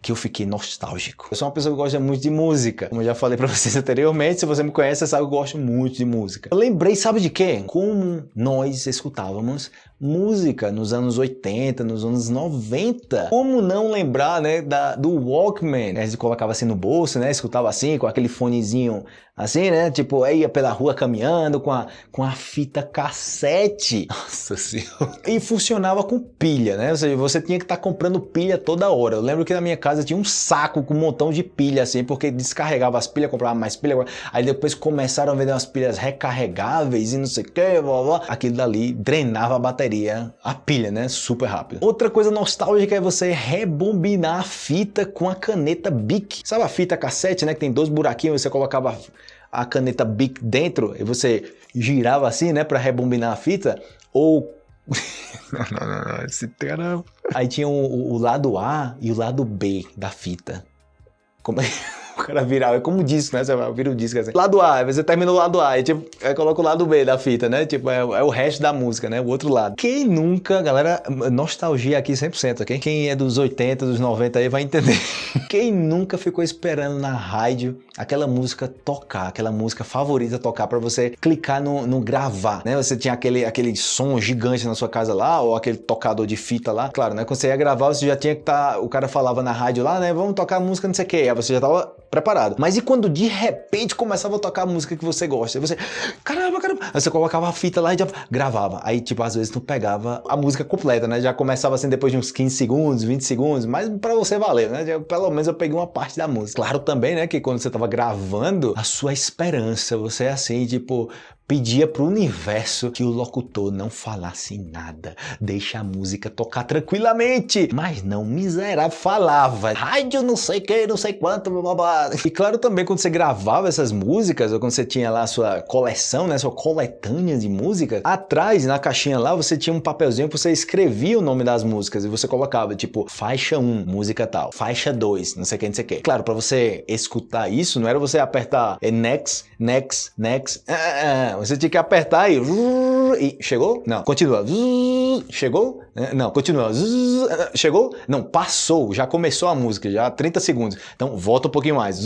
que eu fiquei nostálgico. Eu sou uma pessoa que gosta muito de música. Como eu já falei pra vocês anteriormente, se você me conhece, você sabe que eu gosto muito de música. Eu lembrei, sabe de quê? Como nós escutávamos música nos anos 80, nos anos 90. Como não lembrar, né, da, do Walkman? A gente colocava assim no bolso, né, escutava assim, com aquele fonezinho assim, né, tipo, ia pela rua caminhando com a, com a fita cassete. Nossa senhora. E funcionava com pilha, né, ou seja, você tinha que estar tá comprando pilha toda hora. Eu lembro que na minha casa tinha um saco com um montão de pilha, assim, porque descarregava as pilhas, comprava mais pilha, aí depois começaram a vender umas pilhas recarregáveis e não sei o que, blá, blá. aquilo dali drenava a bateria bateria, a pilha, né? Super rápido. Outra coisa nostálgica é você rebobinar a fita com a caneta Bic. Sabe a fita cassete, né? Que tem dois buraquinhos, você colocava a caneta Bic dentro e você girava assim, né? Para rebobinar a fita. Ou... não, não, não, não, esse cara... Aí tinha o, o lado A e o lado B da fita. Como é o cara virar, é como disco, né? Você vira o disco assim. Lado A, você termina o lado A, e tipo, coloca o lado B da fita, né? Tipo, é, é, o resto da música, né? O outro lado. Quem nunca, galera, nostalgia aqui 100%, ok? Quem é dos 80, dos 90 aí vai entender. Quem nunca ficou esperando na rádio aquela música tocar, aquela música favorita tocar para você clicar no, no, gravar, né? Você tinha aquele, aquele som gigante na sua casa lá, ou aquele tocador de fita lá. Claro, né? Quando você ia gravar, você já tinha que estar, tá, o cara falava na rádio lá, né? Vamos tocar música não sei o que. Aí você já tava preparado. Mas e quando de repente começava a tocar a música que você gosta? Você, caramba, caramba. Aí você colocava a fita lá e já gravava. Aí, tipo, às vezes tu pegava a música completa, né? Já começava assim depois de uns 15 segundos, 20 segundos, mas pra você valer, né? Pelo menos eu peguei uma parte da música. Claro também, né, que quando você tava gravando, a sua esperança, você é assim, tipo, pedia para o universo que o locutor não falasse nada, deixa a música tocar tranquilamente, mas não miserável, falava, rádio não sei que, não sei quanto, blá, blá. E claro também quando você gravava essas músicas, ou quando você tinha lá a sua coleção, né, sua coletânea de músicas, atrás na caixinha lá você tinha um papelzinho que você escrevia o nome das músicas e você colocava tipo faixa 1, música tal, faixa 2, não sei o que, não sei o que. Claro, para você escutar isso, não era você apertar é, next, next, next, ah, ah, você tinha que apertar e... e chegou? Não. Continua. Chegou? Não. Continua. Chegou? Não. Passou. Já começou a música. Já 30 segundos. Então volta um pouquinho mais.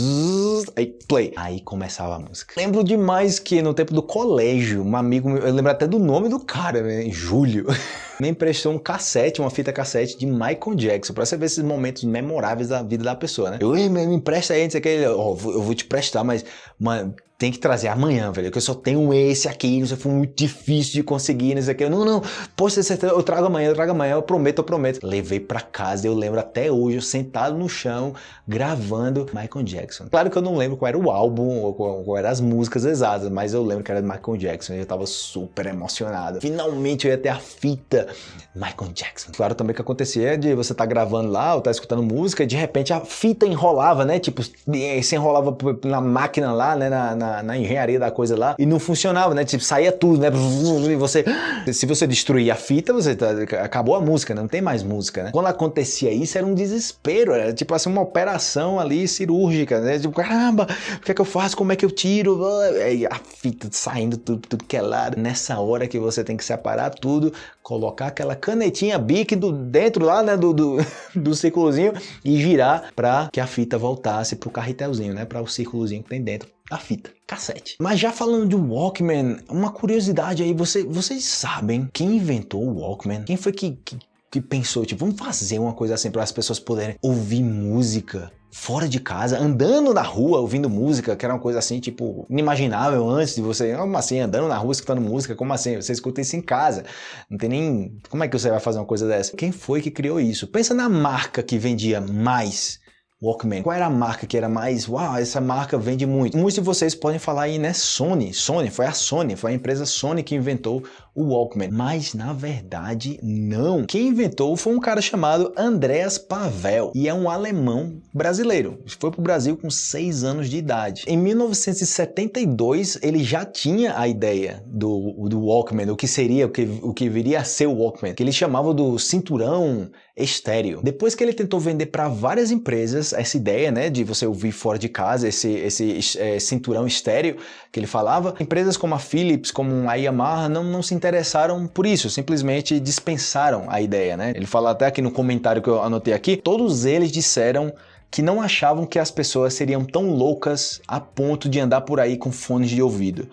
Aí play. Aí começava a música. Lembro demais que no tempo do colégio, um amigo, eu lembro até do nome do cara, né? Júlio. me emprestou um cassete, uma fita cassete de Michael Jackson, pra você ver esses momentos memoráveis da vida da pessoa, né? Eu, me empresta aí, não sei o que, eu vou te prestar, mas, mano, tem que trazer amanhã, velho, que eu só tenho esse aqui, isso foi muito difícil de conseguir, não sei o que. Não, não, poxa, eu trago amanhã, eu trago amanhã, eu prometo, eu prometo. Levei pra casa, eu lembro até hoje, eu sentado no chão, gravando Michael Jackson. Claro que eu não lembro qual era o álbum, ou qual, qual eram as músicas exatas, mas eu lembro que era Michael Jackson, e eu tava super emocionado. Finalmente eu ia ter a fita Michael Jackson. Claro também que acontecia de você tá gravando lá, ou tá escutando música, e de repente a fita enrolava, né, tipo, se enrolava na máquina lá, né, na, na na, engenharia da coisa lá e não funcionava, né? Tipo, saía tudo, né? E você, se você destruir a fita, você tá, acabou a música, não tem mais música, né? Quando acontecia isso, era um desespero, era tipo assim, uma operação ali cirúrgica, né? Tipo, caramba, o que é que eu faço? Como é que eu tiro? Aí a fita saindo tudo, tudo que é lado. Nessa hora que você tem que separar tudo, colocar aquela canetinha bic do, dentro lá, né, do, do, do círculozinho e girar para que a fita voltasse pro carretelzinho, né, para o círculozinho que tem dentro da fita cassete. Mas já falando de Walkman, uma curiosidade aí, você, vocês sabem quem inventou o Walkman? Quem foi que, que que pensou, tipo, vamos fazer uma coisa assim para as pessoas poderem ouvir música fora de casa, andando na rua, ouvindo música, que era uma coisa assim, tipo, inimaginável antes de você, como assim, andando na rua escutando música, como assim? Você escuta isso em casa, não tem nem, como é que você vai fazer uma coisa dessa? Quem foi que criou isso? Pensa na marca que vendia mais Walkman. Qual era a marca que era mais, uau, essa marca vende muito? Muitos de vocês podem falar aí, né, Sony. Sony, foi a Sony, foi a empresa Sony que inventou o Walkman. Mas, na verdade, não. Quem inventou foi um cara chamado Andreas Pavel, e é um alemão brasileiro. Foi para o Brasil com 6 anos de idade. Em 1972, ele já tinha a ideia do, do Walkman, o que seria, o que, o que viria a ser o Walkman, que ele chamava do cinturão estéreo. Depois que ele tentou vender para várias empresas essa ideia, né, de você ouvir fora de casa, esse, esse é, cinturão estéreo que ele falava, empresas como a Philips, como a Yamaha não, não se interessaram por isso, simplesmente dispensaram a ideia, né? Ele fala até aqui no comentário que eu anotei aqui, todos eles disseram que não achavam que as pessoas seriam tão loucas a ponto de andar por aí com fones de ouvido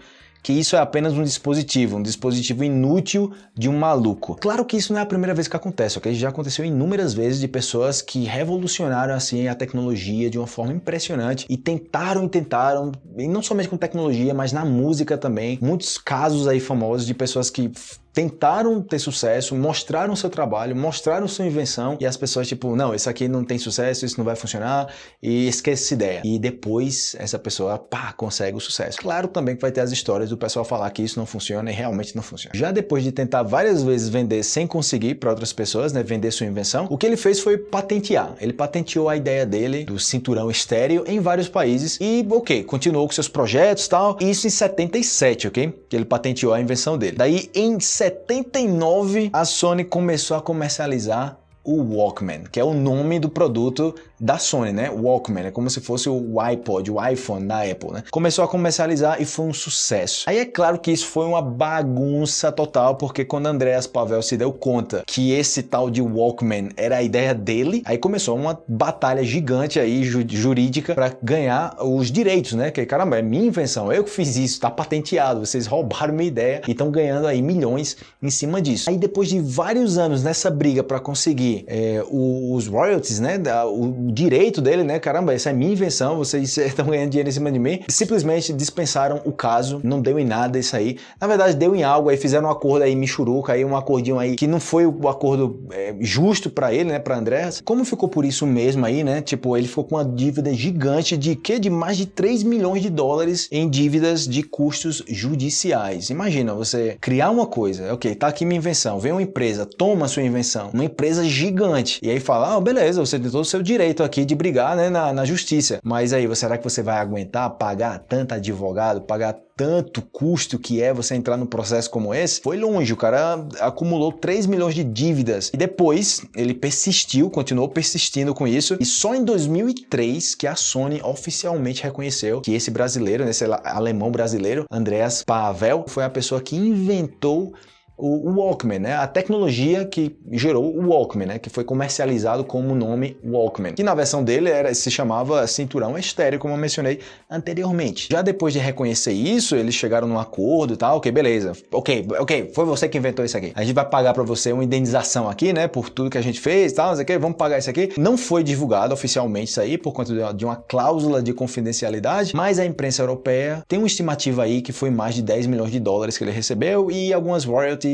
que isso é apenas um dispositivo, um dispositivo inútil de um maluco. Claro que isso não é a primeira vez que acontece, ok? Já aconteceu inúmeras vezes de pessoas que revolucionaram assim a tecnologia de uma forma impressionante e tentaram e tentaram, e não somente com tecnologia, mas na música também. Muitos casos aí famosos de pessoas que tentaram ter sucesso, mostraram seu trabalho, mostraram sua invenção e as pessoas tipo, não, isso aqui não tem sucesso, isso não vai funcionar e esquece essa ideia. E depois essa pessoa, pá, consegue o sucesso. Claro também que vai ter as histórias do pessoal falar que isso não funciona e realmente não funciona. Já depois de tentar várias vezes vender sem conseguir para outras pessoas, né, vender sua invenção, o que ele fez foi patentear. Ele patenteou a ideia dele do cinturão estéreo em vários países e, ok, continuou com seus projetos e tal. Isso em 77, ok? Que ele patenteou a invenção dele. Daí em 79 a Sony começou a comercializar o Walkman, que é o nome do produto da Sony, né? Walkman, é como se fosse o iPod, o iPhone da Apple, né? Começou a comercializar e foi um sucesso. Aí é claro que isso foi uma bagunça total, porque quando Andreas Pavel se deu conta que esse tal de Walkman era a ideia dele, aí começou uma batalha gigante aí jurídica para ganhar os direitos, né? Que caramba, é minha invenção, eu que fiz isso, tá patenteado, vocês roubaram minha ideia e estão ganhando aí milhões em cima disso. Aí depois de vários anos nessa briga para conseguir é, os royalties, né? O direito dele, né? Caramba, essa é minha invenção, vocês estão ganhando dinheiro em cima de mim. Simplesmente dispensaram o caso, não deu em nada isso aí. Na verdade, deu em algo, aí fizeram um acordo aí, Michuruca, aí um acordinho aí que não foi o acordo é, justo para ele, né? Para André. Como ficou por isso mesmo aí, né? Tipo, ele ficou com uma dívida gigante de que? De mais de 3 milhões de dólares em dívidas de custos judiciais. Imagina você criar uma coisa, ok, tá aqui minha invenção, vem uma empresa, toma sua invenção, uma empresa gigante, e aí fala, ah, beleza, você tem todo o seu direito direito aqui de brigar né, na, na justiça. Mas aí, será que você vai aguentar pagar tanto advogado, pagar tanto custo que é você entrar num processo como esse, foi longe. O cara acumulou 3 milhões de dívidas e depois ele persistiu, continuou persistindo com isso. E só em 2003 que a Sony oficialmente reconheceu que esse brasileiro, esse alemão brasileiro, Andreas Pavel, foi a pessoa que inventou o Walkman, né? A tecnologia que gerou o Walkman, né? Que foi comercializado como o nome Walkman. Que na versão dele era, se chamava cinturão estéreo, como eu mencionei anteriormente. Já depois de reconhecer isso, eles chegaram num acordo e tal, ok, beleza. Ok, ok, foi você que inventou isso aqui. A gente vai pagar para você uma indenização aqui, né? Por tudo que a gente fez e tal, não sei vamos pagar isso aqui. Não foi divulgado oficialmente isso aí, por conta de uma cláusula de confidencialidade, mas a imprensa europeia tem uma estimativa aí que foi mais de 10 milhões de dólares que ele recebeu e algumas royalties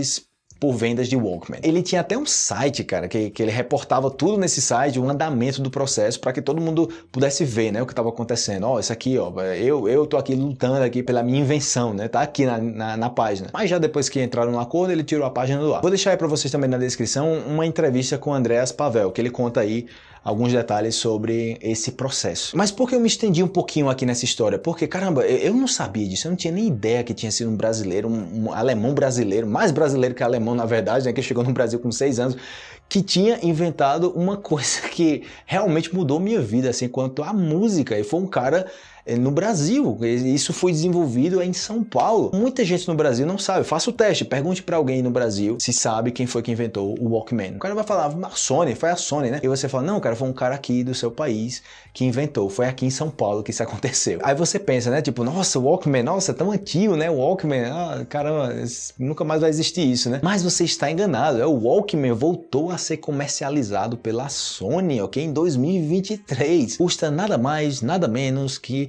por vendas de Walkman. Ele tinha até um site, cara, que, que ele reportava tudo nesse site, o andamento do processo, para que todo mundo pudesse ver, né, o que estava acontecendo. Ó, oh, isso aqui, ó, eu, eu tô aqui lutando aqui pela minha invenção, né, tá aqui na, na, na página. Mas já depois que entraram no acordo, ele tirou a página do ar. Vou deixar aí para vocês também na descrição uma entrevista com o Andreas Pavel, que ele conta aí alguns detalhes sobre esse processo. Mas por que eu me estendi um pouquinho aqui nessa história? Porque, caramba, eu não sabia disso, eu não tinha nem ideia que tinha sido um brasileiro, um, um alemão brasileiro, mais brasileiro que alemão na verdade, né, que chegou no Brasil com seis anos, que tinha inventado uma coisa que realmente mudou minha vida, assim, quanto à música. E foi um cara no Brasil. Isso foi desenvolvido em São Paulo. Muita gente no Brasil não sabe. Faça o teste, pergunte para alguém no Brasil se sabe quem foi que inventou o Walkman. O cara vai falar, a Sony, foi a Sony, né? E você fala, não, cara, foi um cara aqui do seu país que inventou. Foi aqui em São Paulo que isso aconteceu. Aí você pensa, né? Tipo, nossa, Walkman, nossa, é tão antigo, né? Walkman, ah, caramba, nunca mais vai existir isso, né? Mas você está enganado. É o Walkman voltou a ser comercializado pela Sony, ok? Em 2023. Custa nada mais, nada menos que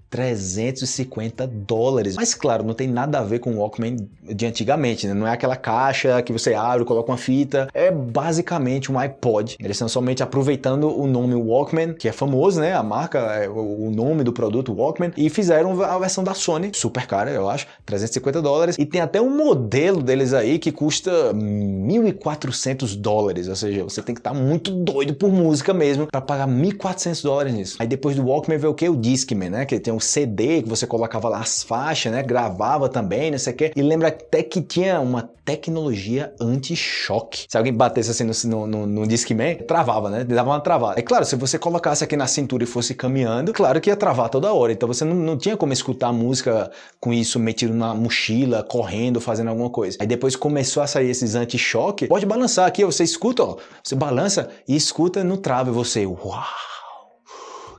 350 dólares. Mas claro, não tem nada a ver com o Walkman de antigamente, né? Não é aquela caixa que você abre, coloca uma fita. É basicamente um iPod. Eles estão somente aproveitando o nome Walkman, que é famoso, né? A marca, é o nome do produto Walkman, e fizeram a versão da Sony, super cara, eu acho, 350 dólares. E tem até um modelo deles aí que custa 1.400 dólares, ou seja, você tem que estar tá muito doido por música mesmo para pagar 1.400 dólares nisso. Aí depois do Walkman veio o que? O Discman, né? Que tem um CD que você colocava lá as faixas, né? Gravava também, não sei o quê. E lembra até que tinha uma tecnologia anti-choque. Se alguém batesse assim no, no, no Discman, travava, né? Dava uma travada. É claro, se você colocasse aqui na cintura e fosse caminhando, claro que ia travar toda hora. Então você não, não tinha como escutar música com isso metido na mochila, correndo, fazendo alguma coisa. Aí depois começou a sair esses anti-choque. Pode balançar aqui, você escuta, ó. Você balança e escuta no trave você. Uau!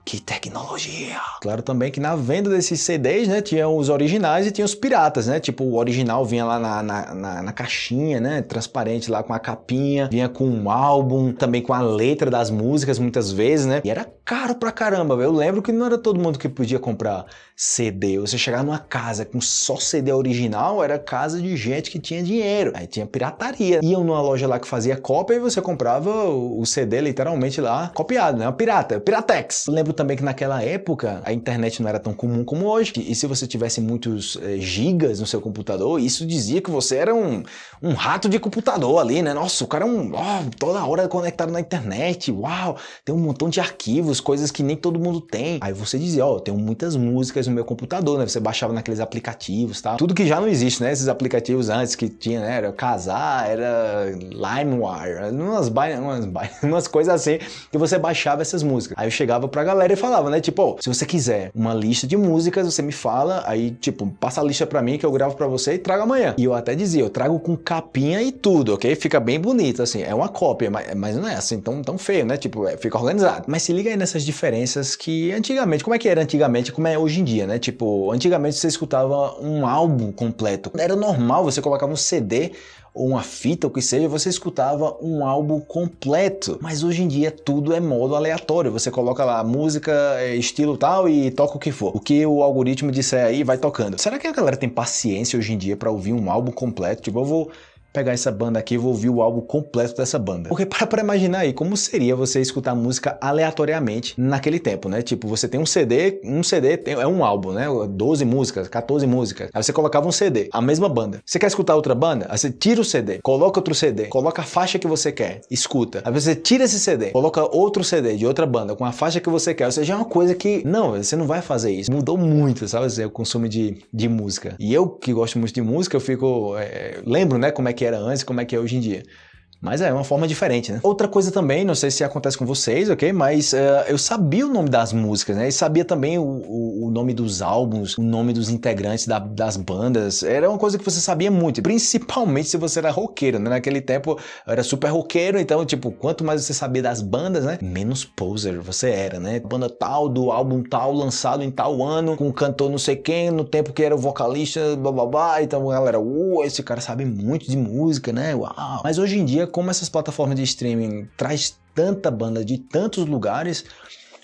Que tecnologia! Claro também que na venda desses CDs, né, tinha os originais e tinha os piratas, né? Tipo, o original vinha lá na, na, na, na caixinha, né, transparente lá com a capinha, vinha com um álbum, também com a letra das músicas muitas vezes, né? E era caro pra caramba, eu lembro que não era todo mundo que podia comprar CD. Você chegar numa casa com só CD original, era casa de gente que tinha dinheiro. Aí tinha pirataria. Iam numa loja lá que fazia cópia e você comprava o CD literalmente lá copiado, né? Uma pirata, Piratex. Eu lembro também que naquela época a internet não era tão comum como hoje. E se você tivesse muitos é, gigas no seu computador, isso dizia que você era um, um rato de computador ali, né? Nossa, o cara é um... Oh, toda hora conectado na internet. Uau, tem um montão de arquivos, coisas que nem todo mundo tem. Aí você dizia, ó, oh, tenho muitas músicas no meu computador, né? Você baixava naqueles aplicativos, tá? Tudo que já não existe, né? Esses aplicativos antes que tinha, né? Era Casar, era LimeWire, umas, umas, umas coisas assim que você baixava essas músicas. Aí eu chegava pra galera e falava, né? Tipo, oh, se você quiser uma lista de músicas, você me fala, aí tipo, passa a lista pra mim que eu gravo pra você e trago amanhã. E eu até dizia, eu trago com capinha e tudo, ok? Fica bem bonito, assim, é uma cópia, mas, mas não é assim tão, tão feio, né? Tipo, é, fica organizado. Mas se liga aí nessas diferenças que antigamente, como é que era antigamente, como é hoje em dia, né? Tipo, antigamente você escutava um álbum completo. Era normal, você colocava um CD ou uma fita, o que seja, você escutava um álbum completo. Mas hoje em dia tudo é modo aleatório. Você coloca lá música, é, estilo tal e toca o que for. O que o algoritmo disser aí vai tocando. Será que a galera tem paciência hoje em dia para ouvir um álbum completo? Tipo, eu vou pegar essa banda aqui e vou ouvir o álbum completo dessa banda. Porque para pra imaginar aí, como seria você escutar música aleatoriamente naquele tempo, né? Tipo, você tem um CD, um CD tem, é um álbum, né? 12 músicas, 14 músicas. Aí você colocava um CD, a mesma banda. Você quer escutar outra banda? Aí você tira o CD, coloca outro CD, coloca a faixa que você quer, escuta. Aí você tira esse CD, coloca outro CD de outra banda com a faixa que você quer. Ou seja, é uma coisa que, não, você não vai fazer isso. Mudou muito, sabe? O consumo de, de música. E eu, que gosto muito de música, eu fico... É, lembro, né, como é que que era antes e como é que é hoje em dia. Mas é uma forma diferente, né? Outra coisa também, não sei se acontece com vocês, ok? Mas uh, eu sabia o nome das músicas, né? E sabia também o, o, o nome dos álbuns, o nome dos integrantes da, das bandas. Era uma coisa que você sabia muito, principalmente se você era roqueiro, né? Naquele tempo eu era super roqueiro, então, tipo, quanto mais você sabia das bandas, né? Menos poser você era, né? Banda tal, do álbum tal, lançado em tal ano, com cantor não sei quem, no tempo que era o vocalista, blá blá blá. Então, galera, uh, esse cara sabe muito de música, né? Uau! Mas hoje em dia, como essas plataformas de streaming traz tanta banda de tantos lugares,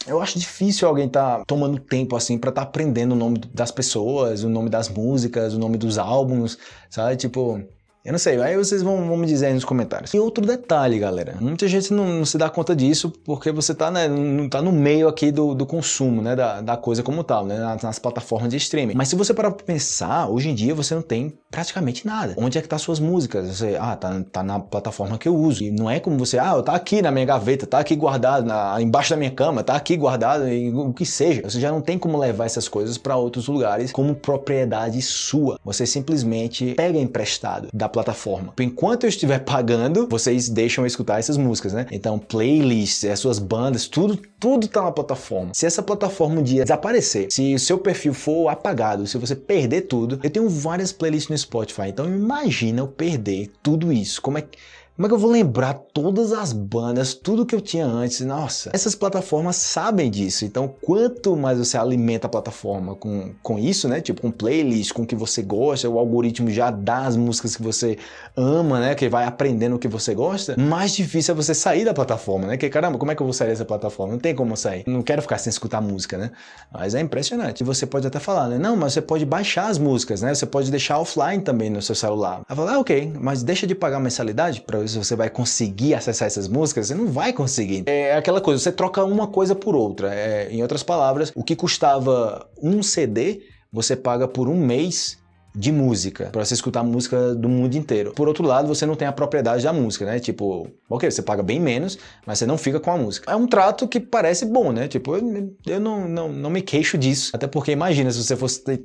eu acho difícil alguém estar tá tomando tempo assim para estar tá aprendendo o nome das pessoas, o nome das músicas, o nome dos álbuns, sabe? Tipo, eu não sei, aí vocês vão, vão, me dizer aí nos comentários. E outro detalhe, galera, muita gente não, não se dá conta disso porque você tá, né, não tá no meio aqui do, do consumo, né, da, da, coisa como tal, né, nas, nas, plataformas de streaming. Mas se você parar pra pensar, hoje em dia você não tem praticamente nada. Onde é que tá suas músicas? Você, ah, tá, tá na plataforma que eu uso. E não é como você, ah, tá aqui na minha gaveta, tá aqui guardado, na, embaixo da minha cama, tá aqui guardado, o que seja. Você já não tem como levar essas coisas para outros lugares como propriedade sua. Você simplesmente pega emprestado da plataforma. Enquanto eu estiver pagando, vocês deixam eu escutar essas músicas, né? Então, playlists, as suas bandas, tudo, tudo tá na plataforma. Se essa plataforma um dia desaparecer, se o seu perfil for apagado, se você perder tudo, eu tenho várias playlists no Spotify, então imagina eu perder tudo isso. Como é que como é que eu vou lembrar todas as bandas, tudo que eu tinha antes? Nossa, essas plataformas sabem disso. Então, quanto mais você alimenta a plataforma com, com isso, né? Tipo, com playlist, com o que você gosta, o algoritmo já dá as músicas que você ama, né? Que vai aprendendo o que você gosta, mais difícil é você sair da plataforma, né? Que caramba, como é que eu vou sair dessa plataforma? Não tem como sair. Não quero ficar sem escutar música, né? Mas é impressionante. E você pode até falar, né? Não, mas você pode baixar as músicas, né? Você pode deixar offline também no seu celular. Aí fala, ah, ok, mas deixa de pagar mensalidade para se você vai conseguir acessar essas músicas, você não vai conseguir. É aquela coisa, você troca uma coisa por outra. É, em outras palavras, o que custava um CD, você paga por um mês de música, para você escutar música do mundo inteiro. Por outro lado, você não tem a propriedade da música, né? Tipo, ok, você paga bem menos, mas você não fica com a música. É um trato que parece bom, né? Tipo, eu, não, não, não me queixo disso. Até porque imagina se você fosse ter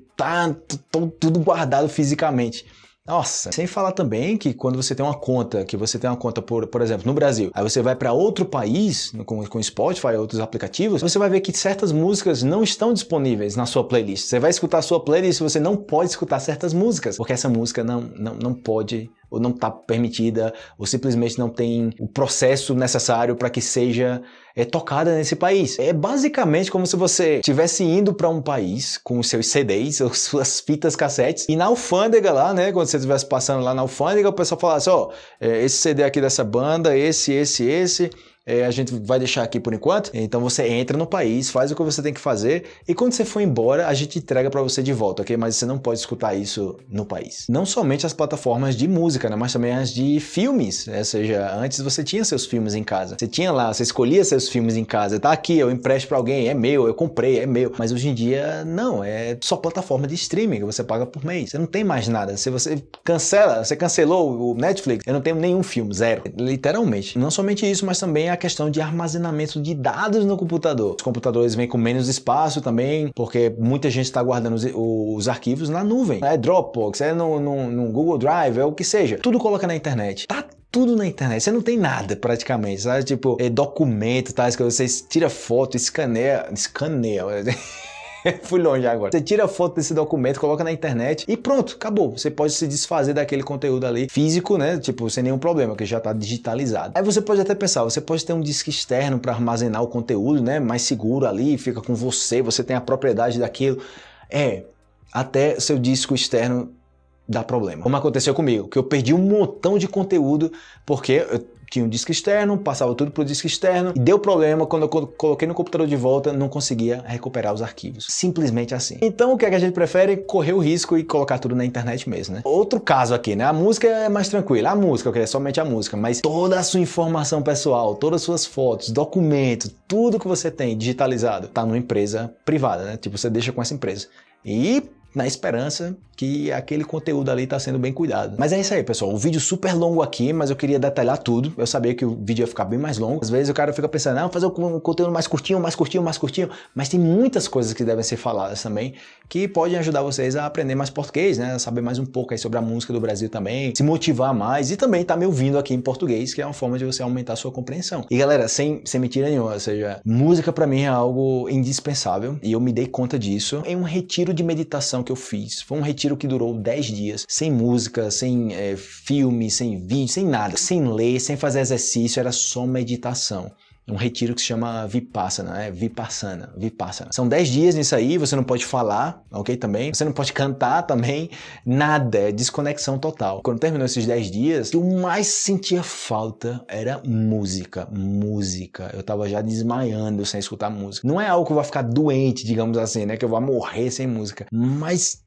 tudo guardado fisicamente. Nossa, sem falar também que quando você tem uma conta, que você tem uma conta, por, por exemplo, no Brasil, aí você vai para outro país, com, com Spotify outros aplicativos, você vai ver que certas músicas não estão disponíveis na sua playlist. Você vai escutar a sua playlist e você não pode escutar certas músicas, porque essa música não, não, não pode ou não está permitida, ou simplesmente não tem o processo necessário para que seja é, tocada nesse país. É basicamente como se você estivesse indo para um país com os seus CDs, ou suas fitas cassetes, e na alfândega lá, né, quando você estivesse passando lá na alfândega, o pessoal falasse, ó, oh, esse CD aqui dessa banda, esse, esse, esse, é, a gente vai deixar aqui por enquanto. Então você entra no país, faz o que você tem que fazer e quando você for embora, a gente entrega para você de volta, ok? Mas você não pode escutar isso no país. Não somente as plataformas de música, né? mas também as de filmes. Né? Ou seja, antes você tinha seus filmes em casa. Você tinha lá, você escolhia seus filmes em casa. Tá aqui, eu empresto para alguém, é meu, eu comprei, é meu. Mas hoje em dia, não, é só plataforma de streaming que você paga por mês. Você não tem mais nada. Se você cancela, você cancelou o Netflix, eu não tenho nenhum filme, zero. Literalmente. Não somente isso, mas também a questão de armazenamento de dados no computador. Os computadores vêm com menos espaço também, porque muita gente está guardando os, os, arquivos na nuvem. É Dropbox, é no, no, no Google Drive, é o que seja. Tudo coloca na internet. Tá tudo na internet. Você não tem nada praticamente, sabe? Tipo, é documento, que você tira foto, escaneia, escaneia. Fui longe agora. Você tira a foto desse documento, coloca na internet e pronto, acabou. Você pode se desfazer daquele conteúdo ali físico, né? Tipo, sem nenhum problema, que já está digitalizado. Aí você pode até pensar, você pode ter um disco externo para armazenar o conteúdo, né? Mais seguro ali, fica com você, você tem a propriedade daquilo. É, até seu disco externo dá problema. Como aconteceu comigo, que eu perdi um montão de conteúdo porque eu tinha um disco externo, passava tudo pro disco externo e deu problema quando eu coloquei no computador de volta, não conseguia recuperar os arquivos. Simplesmente assim. Então o que, é que a gente prefere? Correr o risco e colocar tudo na internet mesmo, né? Outro caso aqui, né? A música é mais tranquila. A música, ok, é somente a música, mas toda a sua informação pessoal, todas as suas fotos, documentos, tudo que você tem digitalizado tá numa empresa privada, né? Tipo, você deixa com essa empresa. E na esperança que aquele conteúdo ali está sendo bem cuidado. Mas é isso aí, pessoal. Um vídeo super longo aqui, mas eu queria detalhar tudo. Eu sabia que o vídeo ia ficar bem mais longo. Às vezes o cara fica pensando, não, fazer um conteúdo mais curtinho, mais curtinho, mais curtinho. Mas tem muitas coisas que devem ser faladas também, que podem ajudar vocês a aprender mais português, né? A saber mais um pouco aí sobre a música do Brasil também, se motivar mais e também estar tá me ouvindo aqui em português, que é uma forma de você aumentar a sua compreensão. E galera, sem, sem mentira nenhuma, ou seja, música para mim é algo indispensável e eu me dei conta disso em um retiro de meditação que eu fiz. Foi um retiro que durou 10 dias, sem música, sem é, filme, sem vídeo, sem nada, sem ler, sem fazer exercício, era só meditação um retiro que se chama Vipassana, é Vipassana, Vipassana. São 10 dias nisso aí, você não pode falar, ok, também, você não pode cantar também, nada, é desconexão total. Quando terminou esses 10 dias, o que eu mais sentia falta era música, música. Eu tava já desmaiando sem escutar música. Não é algo que eu vou ficar doente, digamos assim, né, que eu vou morrer sem música, mas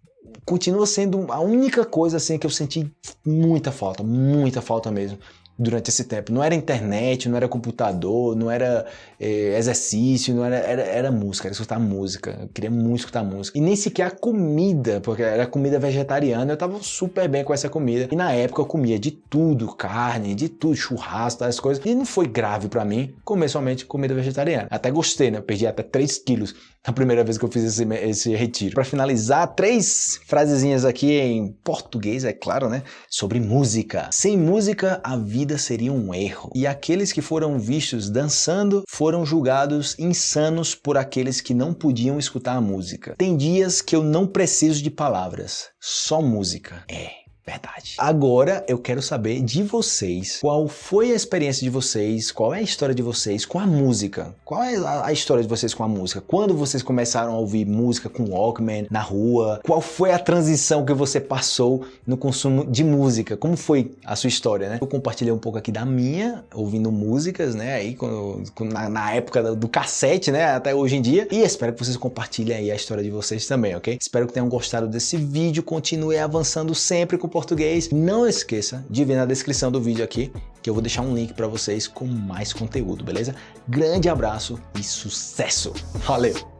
continua sendo a única coisa assim que eu senti muita falta, muita falta mesmo durante esse tempo. Não era internet, não era computador, não era é, exercício, não era, era, era música, era escutar música. Eu queria muito escutar música. E nem sequer a comida, porque era comida vegetariana, eu tava super bem com essa comida. E na época eu comia de tudo, carne, de tudo, churrasco, as coisas. E não foi grave para mim comer somente comida vegetariana. Até gostei, né? Eu perdi até 3 quilos a primeira vez que eu fiz esse, esse retiro. Para finalizar, três frasezinhas aqui em português, é claro, né? Sobre música. Sem música, a vida seria um erro. E aqueles que foram vistos dançando foram julgados insanos por aqueles que não podiam escutar a música. Tem dias que eu não preciso de palavras, só música. É. Verdade. Agora eu quero saber de vocês qual foi a experiência de vocês, qual é a história de vocês com a música. Qual é a história de vocês com a música? Quando vocês começaram a ouvir música com Walkman na rua? Qual foi a transição que você passou no consumo de música? Como foi a sua história, né? Eu compartilhei um pouco aqui da minha, ouvindo músicas, né? Aí quando, na, na época do cassete, né? Até hoje em dia. E espero que vocês compartilhem aí a história de vocês também, ok? Espero que tenham gostado desse vídeo. Continue avançando sempre com português. Não esqueça de ver na descrição do vídeo aqui que eu vou deixar um link para vocês com mais conteúdo, beleza? Grande abraço e sucesso! Valeu!